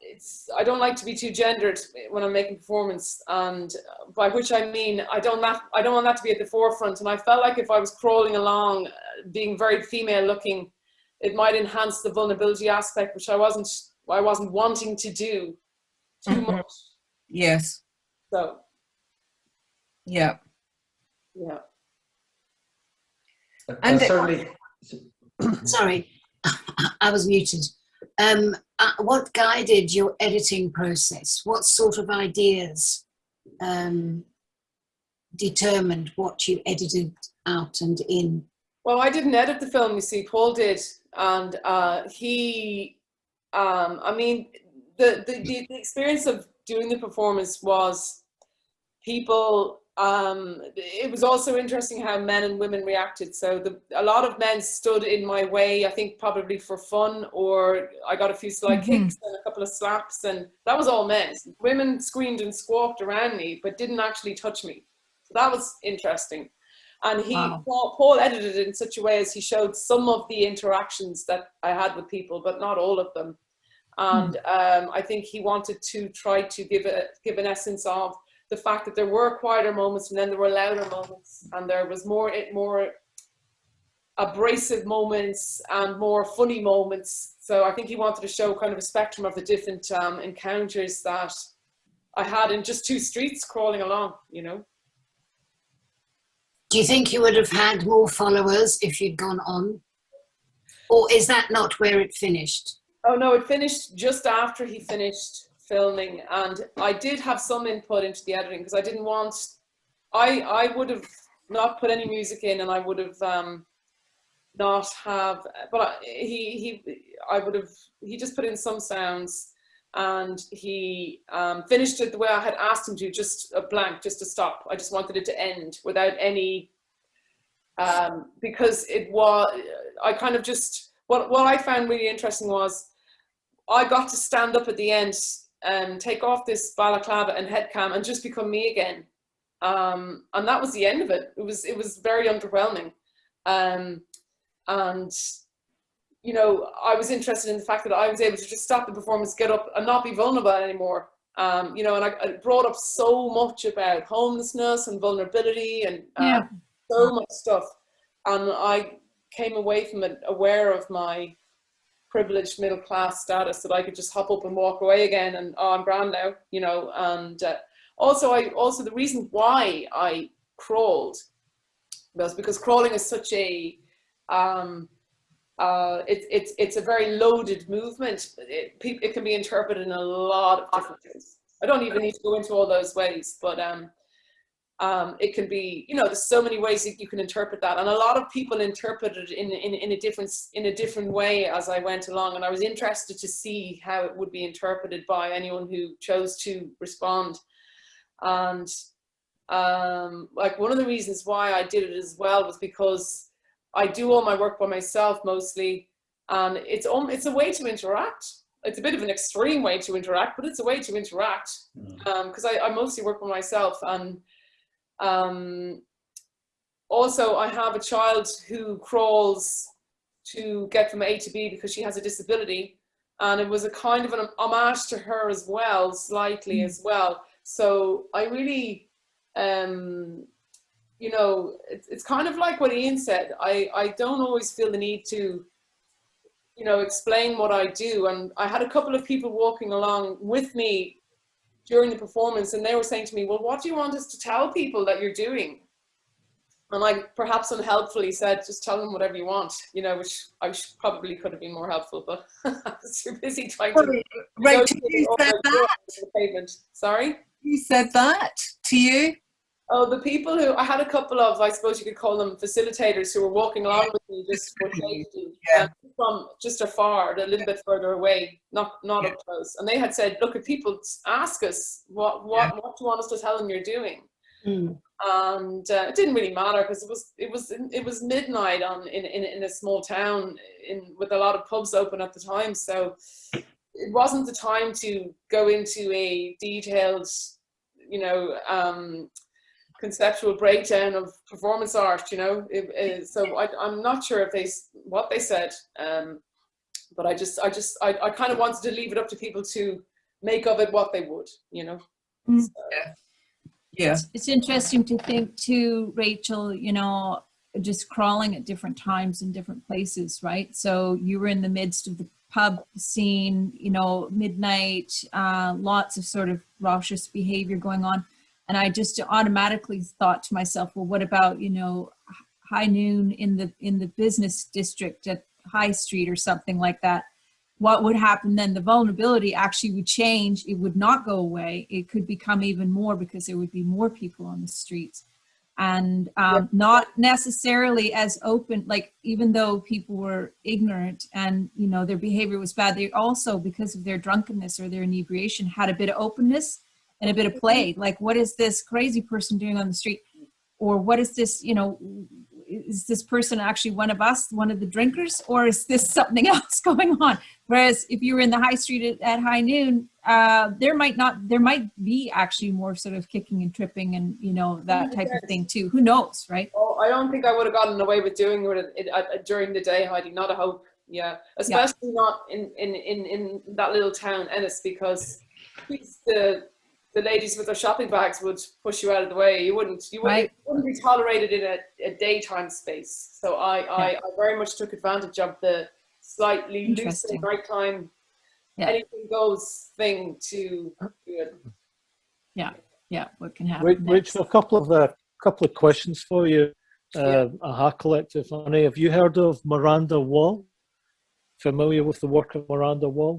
It's I don't like to be too gendered when I'm making performance, and by which I mean I don't that I don't want that to be at the forefront. And I felt like if I was crawling along, uh, being very female looking, it might enhance the vulnerability aspect, which I wasn't I wasn't wanting to do too Mhm. much. Yes. So Yeah. yeah. And- certainly, Sorry, I was muted. Um, uh, what guided your editing process? What sort of ideas um, determined what you edited out and in? Well, I didn't edit the film, you see, Paul did. And uh, he, um, I mean, the, the, the, the experience of doing the performance was people, um, it was also interesting how men and women reacted. So the, a lot of men stood in my way, I think probably for fun, or I got a few slight Mhm. kicks and a couple of slaps, and that was all men. Women screamed and squawked around me, but didn't actually touch me. So that was interesting. And he, Wow. Paul, Paul edited it in such a way as he showed some of the interactions that I had with people, but not all of them. And um, I think he wanted to try to give a give an essence of the fact that there were quieter moments and then there were louder moments, and there was more it more abrasive moments and more funny moments. So I think he wanted to show kind of a spectrum of the different um, encounters that I had in just two streets crawling along, you know. Do you think you would have had more followers if you'd gone on? Or is that not where it finished? Oh no, it finished just after he finished filming, and I did have some input into the editing because I didn't want. I I would have not put any music in, and I would have um, not have. But he he I would have. He just put in some sounds, and he um, finished it the way I had asked him to, just a blank, just to stop. I just wanted it to end without any. Um, because it was, I kind of just what what I found really interesting was I got to stand up at the end and take off this balaclava and head cam and just become me again. Um, and that was the end of it. It was it was very underwhelming. Um, and you know, I was interested in the fact that I was able to just stop the performance, get up and not be vulnerable anymore. Um, you know, and I, I brought up so much about homelessness and vulnerability and uh, Yeah. so much stuff. And I came away from it aware of my privileged middle class status that I could just hop up and walk away again and oh I'm grand now you know and uh, also I also the reason why I crawled was because crawling is such a um, uh, it, it's it's a very loaded movement. It, pe- it can be interpreted in a lot of different ways. I don't even need to go into all those ways but um, um, it can be, you know, there's so many ways that you can interpret that, and a lot of people interpreted in, in in a different in a different way as I went along, and I was interested to see how it would be interpreted by anyone who chose to respond, and um, like one of the reasons why I did it as well was because I do all my work by myself mostly, and it's um, it's a way to interact. It's a bit of an extreme way to interact, but it's a way to interact. Because I, I mostly work by myself. And um, also I have a child who crawls to get from A to B because she has a disability and it was a kind of an homage to her as well slightly as well. So I really um, you know it's, it's kind of like what Ian said. I, I don't always feel the need to you know explain what I do and I had a couple of people walking along with me during the performance and they were saying to me, well, what do you want us to tell people that you're doing? And I perhaps unhelpfully said, just tell them whatever you want, you know, which I sh- probably could have been more helpful, but I was too busy trying to negotiate you said that. Sorry? You said that to you? Oh, the people who, I had a couple of, I suppose you could call them facilitators who were walking along with me just for safety. Yeah. um, From just afar, a little bit further away, not not up close. And they had said, look, if people ask us, what, what, what do you want us to tell them you're doing? Mm. and uh, it didn't really matter because it was it was it was midnight on in, in in a small town in with a lot of pubs open at the time so it wasn't the time to go into a detailed you know um conceptual breakdown of performance art. You know, it, it, so I, I'm not sure if they what they said, um, but I just I just I, I kind of wanted to leave it up to people to make of it what they would. You know. Mm. So, Yeah. It's- It's interesting to think too, Rachel, you know, just crawling at different times in different places, right? So you were in the midst of the pub scene, you know, midnight, uh, lots of sort of raucous behavior going on. And I just automatically thought to myself, well, what about, you know, high noon in the in the business district at High Street or something like that? What would happen then? The vulnerability actually would change. It would not go away. It could become even more because there would be more people on the streets and um, not necessarily as open like even though people were ignorant and you know their behavior was bad they also because of their drunkenness or their inebriation had a bit of openness and a bit of play. Like what is this crazy person doing on the street? Or what is this you know is this person actually one of us one of the drinkers? Or is this something else going on? Whereas if you were in the high street at, at high noon uh, there might not there might be actually more sort of kicking and tripping and you know that type of thing too. Who knows right? Oh, I don't think I would have gotten away with doing it, it, uh, during the day, Heidi. Not a hope. Yeah, especially not in, in, in, in that little town, Ennis, because the the ladies with their shopping bags would push you out of the way. You wouldn't you wouldn't, Right. it wouldn't be tolerated in a, a daytime space. So I, I, I very much took advantage of the slightly looser Interesting. nighttime, Yeah. anything goes thing to do it. yeah what can happen Rach- next. Rachel, a couple of uh, couple of questions for you. Uh, Aha Collective, honey. Have you heard of Miranda Whall? Familiar with the work of Miranda Whall?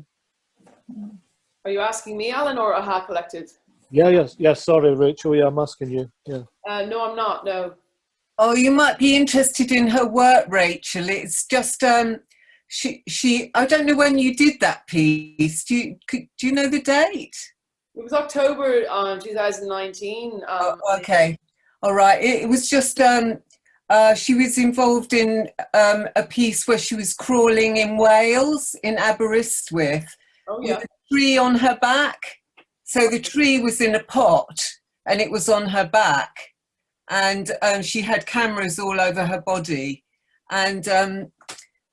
Are you asking me, Alan, or Aha Collective? Yeah, yes, yes. Sorry, Rachel. Yeah, I'm asking you. Yeah. Uh, no, I'm not. No. Oh, you might be interested in her work, Rachel. It's just um, she she. I don't know when you did that piece. Do you could, do you know the date? It was October um, 2019. Um, Oh, okay, all right. It, it was just um, uh, she was involved in um, a piece where she was crawling in Wales in Aberystwyth Oh, with a tree on her back. So the tree was in a pot and it was on her back, and um, she had cameras all over her body, and um,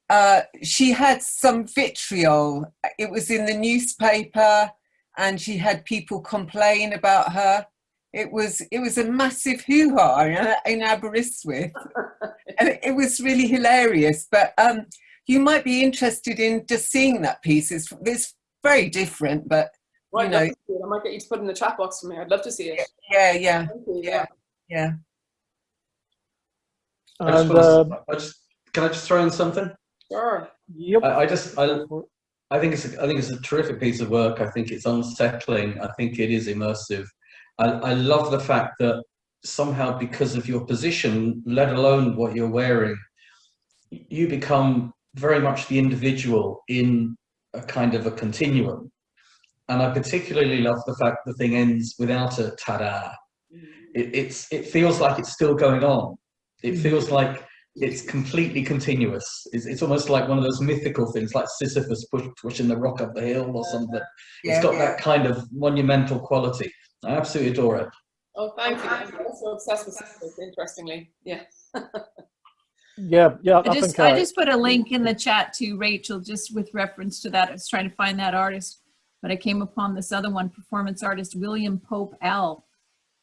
uh, she had some vitriol. It was in the newspaper, and she had people complain about her. It was it was a massive hoo ha in, in Aberystwyth, and it, it was really hilarious. But um, you might be interested in just seeing that piece. It's, it's very different, but Well, you I'd know, love to see it. I might get you to put in the chat box for me. I'd love to see it. yeah, yeah, Thank you. yeah, yeah. I just And wanna um, I just, can I just throw in something? Sure. yep. I, I just, I, I think it's, a, I think it's a terrific piece of work. I think it's unsettling. I think it is immersive. I, I love the fact that somehow, because of your position, let alone what you're wearing, you become very much the individual in a kind of a continuum. And I particularly love the fact the thing ends without a ta-da. Mm. It, it's, it feels like it's still going on. It mm. feels like it's completely continuous. It's, it's almost like one of those mythical things, like Sisyphus push, pushing the rock up the hill or something. Yeah, it's got yeah. that kind of monumental quality. I absolutely adore it. Oh, thank you. I'm also obsessed with Sisyphus, interestingly. Yeah. Yeah, yeah. I I, just, think I I, just put a link in the chat to Rachel, just with reference to that. I was trying to find that artist, but I came upon this other one, performance artist William Pope L.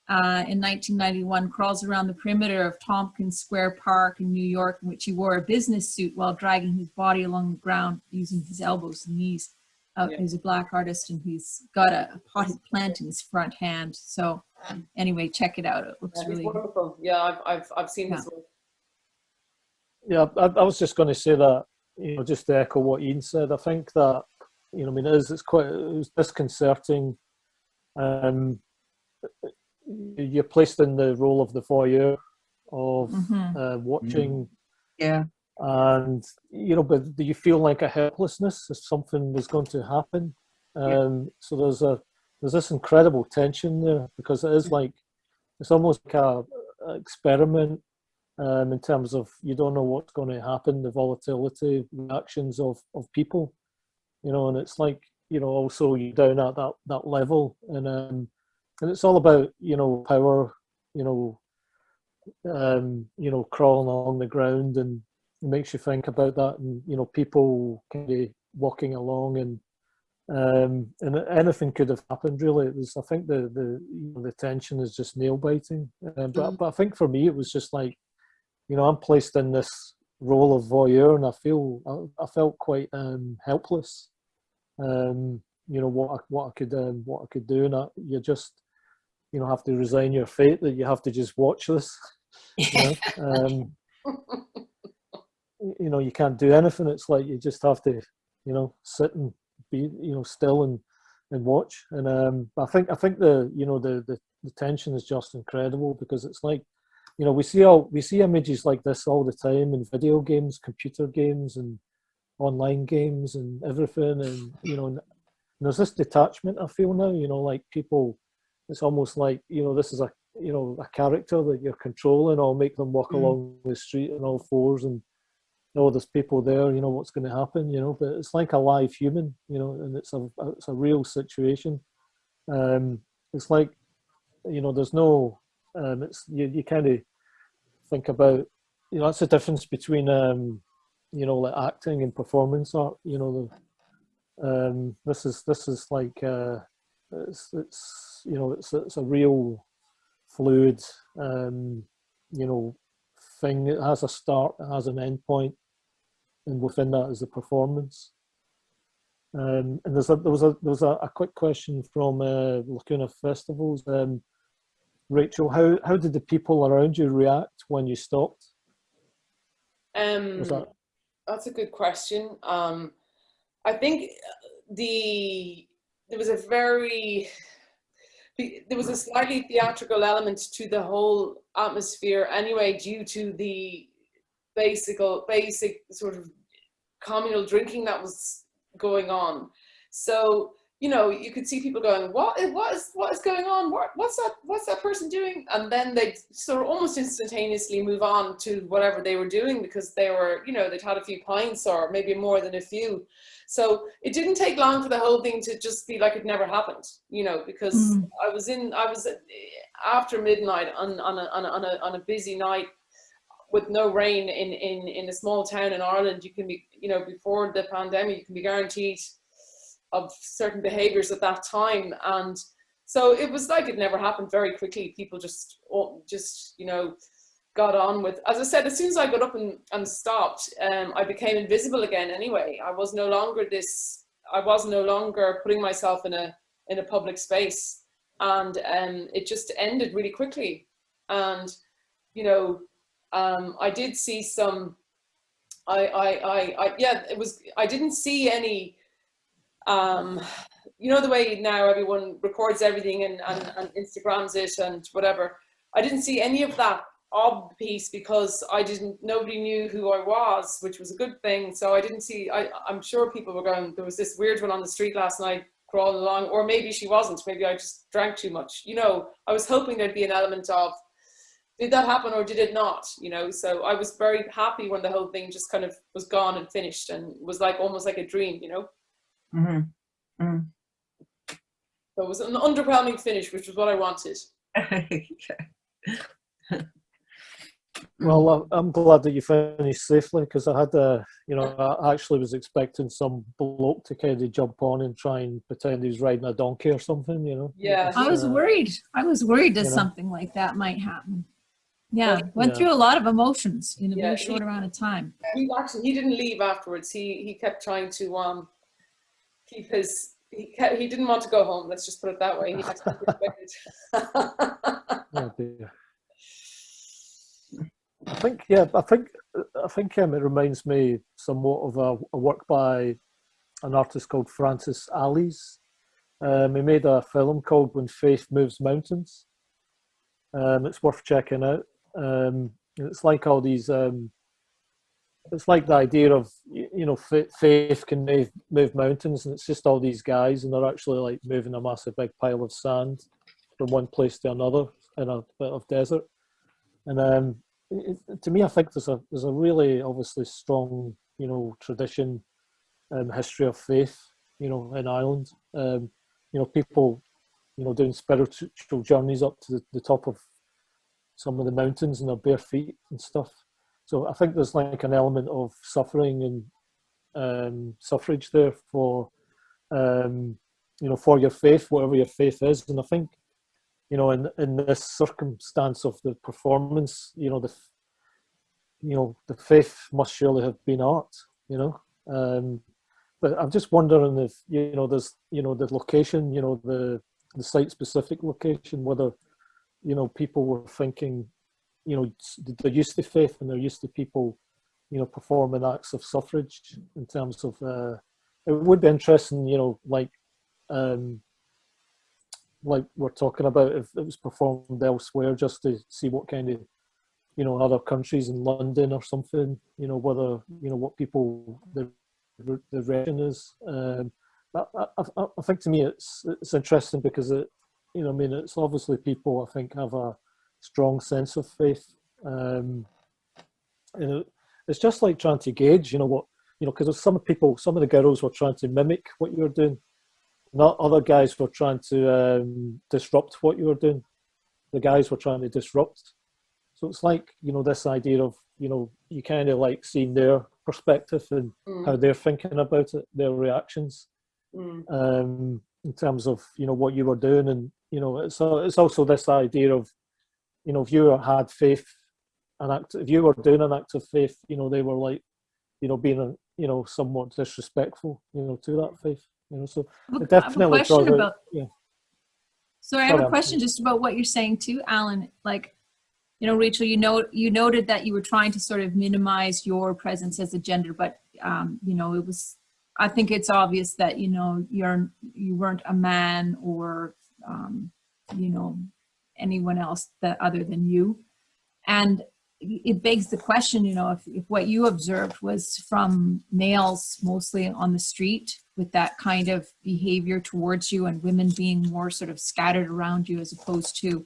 Uh, in 1991, crawls around the perimeter of Tompkins Square Park in New York, in which he wore a business suit while dragging his body along the ground using his elbows and knees. Uh, Yeah. He's a black artist and he's got a, a potted plant in his front hand. So anyway, check it out. It looks Yeah, really wonderful. Yeah, I've, I've, I've seen this. work. yeah, I, I was just going to say that, you know, just to echo what Ian said. I think that, you know, I mean, it is, it's quite, it was disconcerting. Um, you're placed in the role of the voyeur of Mhm. uh, watching Yeah, and you know but do you feel like a helplessness if something was going to happen Yeah. um so there's a there's this incredible tension there because it is like it's almost like a, a experiment um in terms of you don't know what's going to happen the volatility reactions of of people you know and it's like you know also you're down at that that level and um and it's all about you know power you know, um, you know, crawling along the ground and it makes you think about that and, you know, people kind of walking along and, um, and anything could have happened really. It was, I think the, the, you know, the tension is just nail biting. Uh, but, Mm. but I think for me, it was just like, you know, I'm placed in this role of voyeur and I feel, I, I felt quite um, helpless. Um, you know, what I, what I could, um, what I could do and I, you just, you know, have to resign your fate that you have to just watch this. You know? um, you know, you can't do anything. It's like you just have to, you know, sit and be, you know, still and and watch. And um, I think I think the you know the, the the tension is just incredible because it's like, you know, we see all we see images like this all the time in video games, computer games, and online games and everything. And you know, and there's this detachment I feel now. You know, like people, it's almost like you know this is a you know a character that you're controlling. I'll make them walk Mm. along the street on all fours and oh, there's people there, you know, what's going to happen, you know, but it's like a live human, you know, and it's a, it's a real situation. Um, it's like, you know, there's no, um, it's, you, you kind of think about, you know, that's the difference between, um, you know, like acting and performance art, you know, the, um, this is, this is like, uh, it's, it's, you know, it's, it's a real fluid, um, you know, thing. It has a start, it has an end point, and within that is the performance. Um, and there's a, there was a there was a, a quick question from uh, Lacuna Festivals. Um, Rachel, how how did the people around you react when you stopped? Um, Was that That's a good question. Um, I think the there was a very there was a slightly theatrical element to the whole atmosphere anyway, due to the basic basic sort of communal drinking that was going on. So you know, you could see people going, "What? is- What is? What is going on? What? What's that? What's that person doing?" And then they sort of almost instantaneously move on to whatever they were doing because they were, you know, they'd had a few pints or maybe more than a few. So it didn't take long for the whole thing to just be like it never happened, you know, because Mm. I was in, I was uh, after midnight on on a, on a, on a, on a busy night with no rain in, in, in a small town in Ireland, you can be, you know, before the pandemic, you can be guaranteed of certain behaviors at that time. And so it was like it never happened very quickly. People just, just, you know, got on with, as I said, as soon as I got up and, and stopped, um, I became invisible again anyway. I was no longer this, I was no longer putting myself in a, in a public space. And um, it just ended really quickly. And, you know, um, I did see some, I, I, I, I, yeah, it was, I didn't see any, um, you know, the way now everyone records everything and, and, and Instagrams it and whatever. I didn't see any of that ob piece because I didn't, nobody knew who I was, which was a good thing. So I didn't see, I, I'm sure people were going, there was this weird one on the street last night crawling along, or maybe she wasn't, maybe I just drank too much. You know, I was hoping there'd be an element of, did that happen or did it not? You know, so I was very happy when the whole thing just kind of was gone and finished and was like almost like a dream, you know. Mhm. Mm. So it was an underwhelming finish, which was what I wanted. Well, I'm- I'm glad that you finished safely because I had a, you know, I actually was expecting some bloke to kind of jump on and try and pretend he was riding a donkey or something, you know. Yeah. I was Uh, worried. I was worried that you know. something like that might happen. Yeah, went Yeah. through a lot of emotions in a Yeah, very he- short amount of time. He actually he didn't leave afterwards. He he kept trying to um his he kept, he didn't want to go home. Let's just put it that way. He. I think, yeah, I think, I think um, it reminds me somewhat of a, a work by an artist called Francis Alÿs. Um, he made a film called When Faith Moves Mountains. Um, it's worth checking out. Um, it's like all these, um, it's like the idea of, you know, faith can move, move mountains and it's just all these guys and they're actually like moving a massive big pile of sand from one place to another in a bit of desert. And um, it, to me, I think there's a there's a really obviously strong, you know, tradition and history of faith, you know, in Ireland. Um, you know, people, you know, doing spiritual journeys up to the, the top of some of the mountains in their bare feet and stuff. So I think there's like an element of suffering and um, suffrage there for um, you know for your faith, whatever your faith is. And I think you know in in this circumstance of the performance, you know the you know the faith must surely have been art. You know. Um, but I'm just wondering if you know there's you know the location, you know the the site specific location, whether you know people were thinking, you know they're used to faith and they're used to people, you know, performing acts of suffrage in terms of. Uh, it would be interesting, you know, like um, like we're talking about if it was performed elsewhere, just to see what kind of you know other countries in London or something, you know, whether you know what people the the region is. Um, I, I, I think to me it's it's interesting because it, you know, I mean, it's obviously people I think have a strong sense of faith. Um, and it, it's just like trying to gauge, you know, what you know, because some people, some of the girls were trying to mimic what you were doing. Not other guys were trying to um, disrupt what you were doing. The guys were trying to disrupt. So it's like you know this idea of you know you kind of like seeing their perspective and Mm, how they're thinking about it, their reactions mm, um, in terms of you know what you were doing, and you know it's a, it's also this idea of you know if you had faith, an act if you were doing an act of faith, you know they were like you know being a, you know somewhat disrespectful, you know to that faith, you know so I have a- I definitely out- about, yeah. sorry, I have Sorry, a question just about what you're saying too, Alan. Like, you know, Rachel, you know, you noted that you were trying to sort of minimize your presence as a gender, but, um, you know, it was, I think it's obvious that, you know, you're, you weren't a man or, um, you know, anyone else that other than you. And it begs the question, you know, if, if what you observed was from males mostly on the street with that kind of behavior towards you and women being more sort of scattered around you as opposed to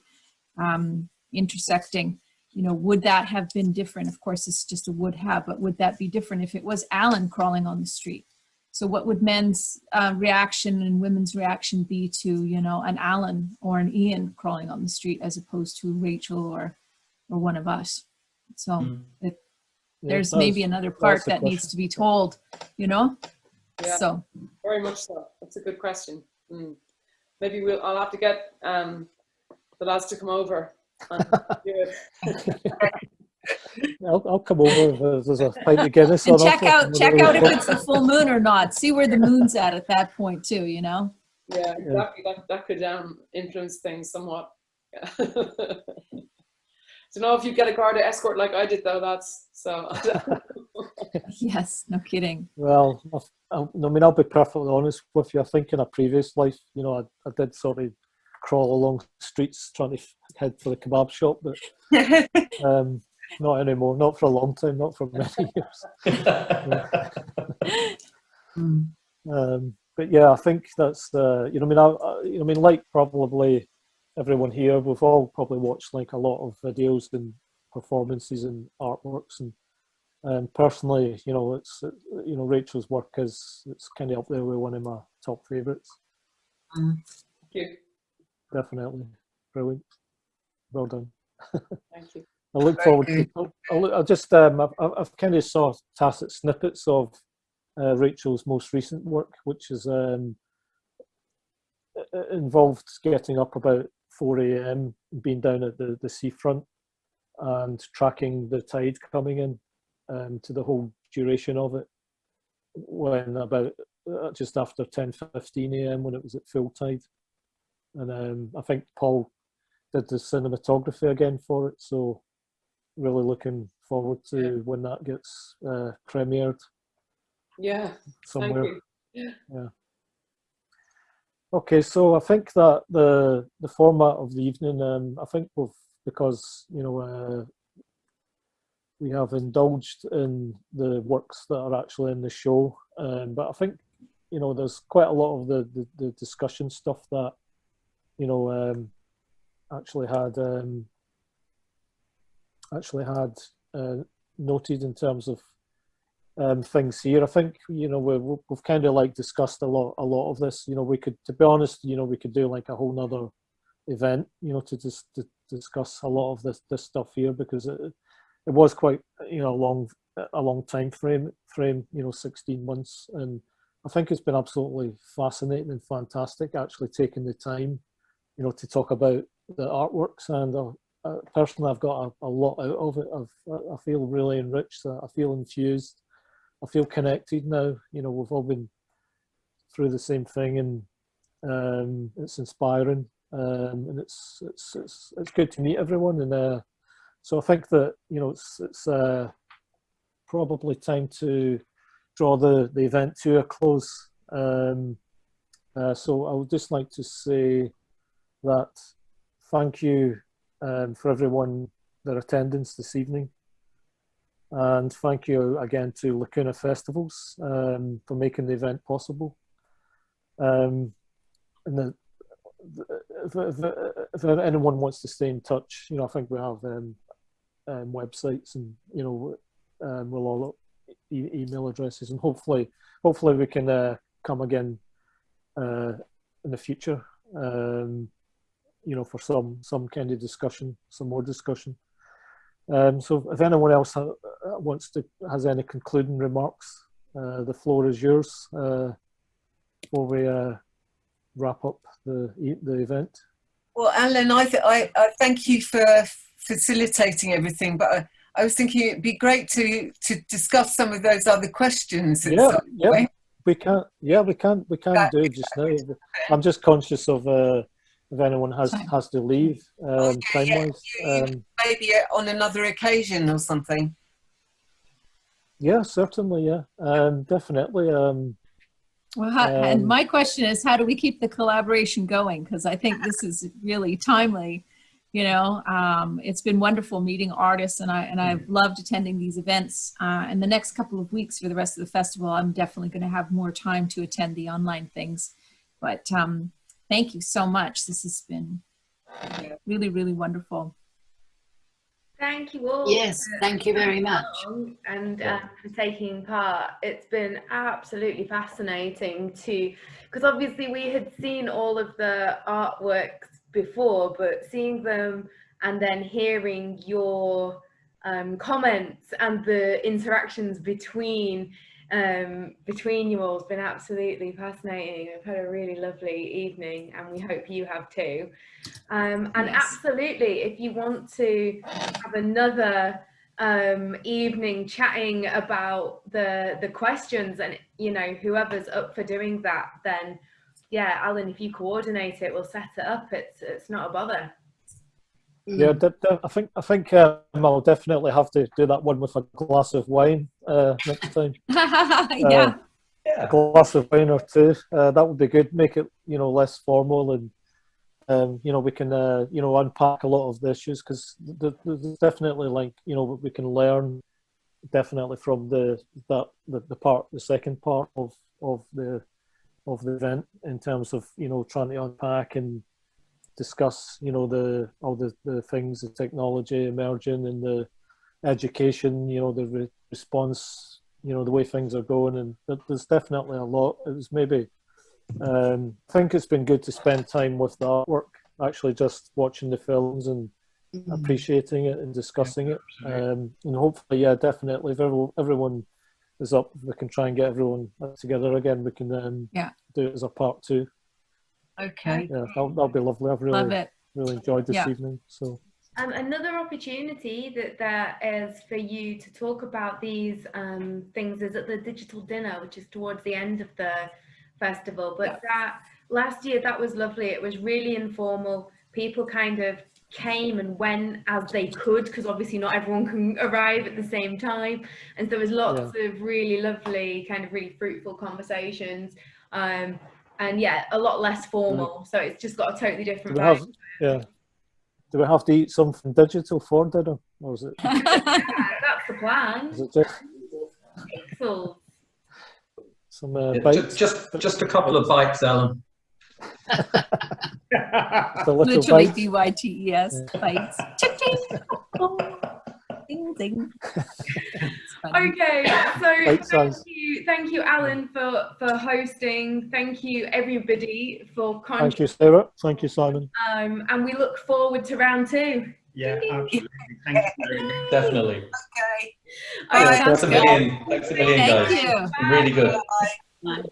um, intersecting, you know, would that have been different? Of course, it's just a would have, but would that be different if it was Alan crawling on the street? So what would men's uh, reaction and women's reaction be to, you know, an Alan or an Ian crawling on the street as opposed to Rachel or, or one of us? So Mm. Yeah, there's that's- maybe another part that's the that needs to be told, you know? Yeah. So, very much so. That's a good question. Mm. Maybe we'll. I'll have to get um, the lads to come over and do it. I'll, I'll come over if there's a pint of Guinness and on check out, check out if it's the full moon or not. See where the moon's at at that point too, you know? Yeah, exactly. That, that could um, influence things somewhat. Don't know if you get a guard escort like I did though. That's so. Yes, no kidding. Well, I've- I, I mean, I'll be perfectly honest with you. I think in a previous life, you know, I, I did sort of crawl along streets trying to head for the kebab shop, but um, not anymore. Not for a long time. Not for many years. Um, but yeah, I think that's the. You know, I mean, I, I, you know, I mean, like probably everyone here, we've all probably watched like a lot of videos and performances and artworks and um, personally, you know, it's uh, you know Rachel's work is it's kind of up there with one of my top favourites. Thank you. Definitely brilliant. Well done. Thank you. I look forward. To, I, I just um, I've, I've- kind of saw tacit snippets of uh, Rachel's most recent work, which is um, involved getting up about 4 a.m., being down at the, the seafront, and tracking the tide coming in um, to the whole duration of it. When about uh, just after 10:15 a.m. when it was at full tide, and um, I think Paul did the cinematography again for it. So really looking forward to when that gets uh, premiered Yeah. Thank somewhere. yeah. Okay, so I think that the the format of the evening, um, I think we've because you know uh, we have indulged in the works that are actually in the show, um, but I think you know there's quite a lot of the the, the discussion stuff that you know um, actually had um, actually had uh, noted in terms of um, things here. I think you know we, we've kind of like discussed a lot a lot of this. You know, we could, to be honest, you know, we could do like a whole nother event, you know, to just to discuss a lot of this this stuff here because it it was quite you know a long a long time frame frame you know 16 months and I think it's been absolutely fascinating and fantastic actually taking the time you know to talk about the artworks and uh, uh, personally I've got a, a lot out of it. I've, I feel really enriched I feel infused I feel connected now. You know we've all been through the same thing and um, it's inspiring um, and it's, it's it's it's good to meet everyone. And uh, so I think that you know it's it's uh, probably time to draw the the event to a close. Um, uh, so I would just like to say that thank you um, for everyone their attendance this evening. And thank you again to Lacuna Festivals um, for making the event possible. Um, and the, if, if, if, anyone wants to stay in touch, you know, I think we have um, um, websites and you know, um, we'll all e email addresses, and hopefully, hopefully we can uh, come again uh, in the future. Um, you know, for some some kind of discussion, some more discussion. Um, so, if anyone else ha wants to has any concluding remarks, uh, the floor is yours uh, before we uh, wrap up the the event. Well, Alan, I, I, I thank you for facilitating everything, but I, I, was thinking it'd be great to to discuss some of those other questions. Yeah, yeah, way. we can't, Yeah, we can't, We can that, do just now. I'm just conscious of uh, if anyone has has to leave um, okay, time wise. Yeah, um, maybe on another occasion or something. Yeah, certainly. Yeah, um, definitely. Um, well, how, um, and my question is, how do we keep the collaboration going? Because I think this is really timely. You know, um, it's been wonderful meeting artists, and I and I've loved attending these events. Uh, and the next couple of weeks for the rest of the festival, I'm definitely going to have more time to attend the online things. But um, thank you so much. This has been really, really wonderful. Thank you all. Yes, thank you very much. And uh, for taking part. It's been absolutely fascinating to, because obviously we had seen all of the artworks before, but seeing them and then hearing your um, comments and the interactions between um, between you all has been absolutely fascinating. We've had a really lovely evening and we hope you have too. Um, and yes. absolutely, if you want to have another um, evening chatting about the the questions and you know whoever's up for doing that, then yeah, Alan, if you coordinate it, we'll set it up. It's it's not a bother. Yeah, mm. I think I think um, I'll definitely have to do that one with a glass of wine uh, next time. yeah. Uh, a glass of wine or two. Uh, that would be good. Make it you know less formal and um, you know we can uh, you know unpack a lot of the issues because there's definitely like you know we can learn definitely from the that the, the part the second part of of the of the event in terms of you know trying to unpack and discuss, you know, the all the, the things, the technology emerging and the education, you know, the re response, you know, the way things are going. And there's definitely a lot. It was maybe, um, I think it's been good to spend time with the artwork, actually just watching the films and mm -hmm. appreciating it and discussing yeah, it. Um, and hopefully, yeah, definitely, if everyone, everyone is up, we can try and get everyone together again. We can um, yeah. do it as a part two. Okay. Yeah, that'll, that'll be lovely. I've really, Love it. really enjoyed this yeah. evening. So. Um, another opportunity that there is for you to talk about these um, things is at the digital dinner, which is towards the end of the festival. But yeah. that last year, that was lovely. It was really informal. People kind of came and went as they could because obviously not everyone can arrive at the same time and so there was lots yeah. of really lovely kind of really fruitful conversations um, and yeah, a lot less formal. So it's just got a totally different do vibe. Have, yeah. Do we have to eat something digital for dinner, or is it? yeah, that's the plan. Is it just pixels? Some uh, yeah, just, just just a couple of bites, Alan. Literally B Y T E S bites. ding ding. Okay, so thank you, thank you, Alan, for for hosting. Thank you, everybody, for Thank you, Sarah. Thank you, Simon. Um, and we look forward to round two. Yeah, absolutely. Thank you. Definitely. Okay. All Yeah, right, thanks a sounds good. million. Thanks a million, Thank guys. you. Really good. Right.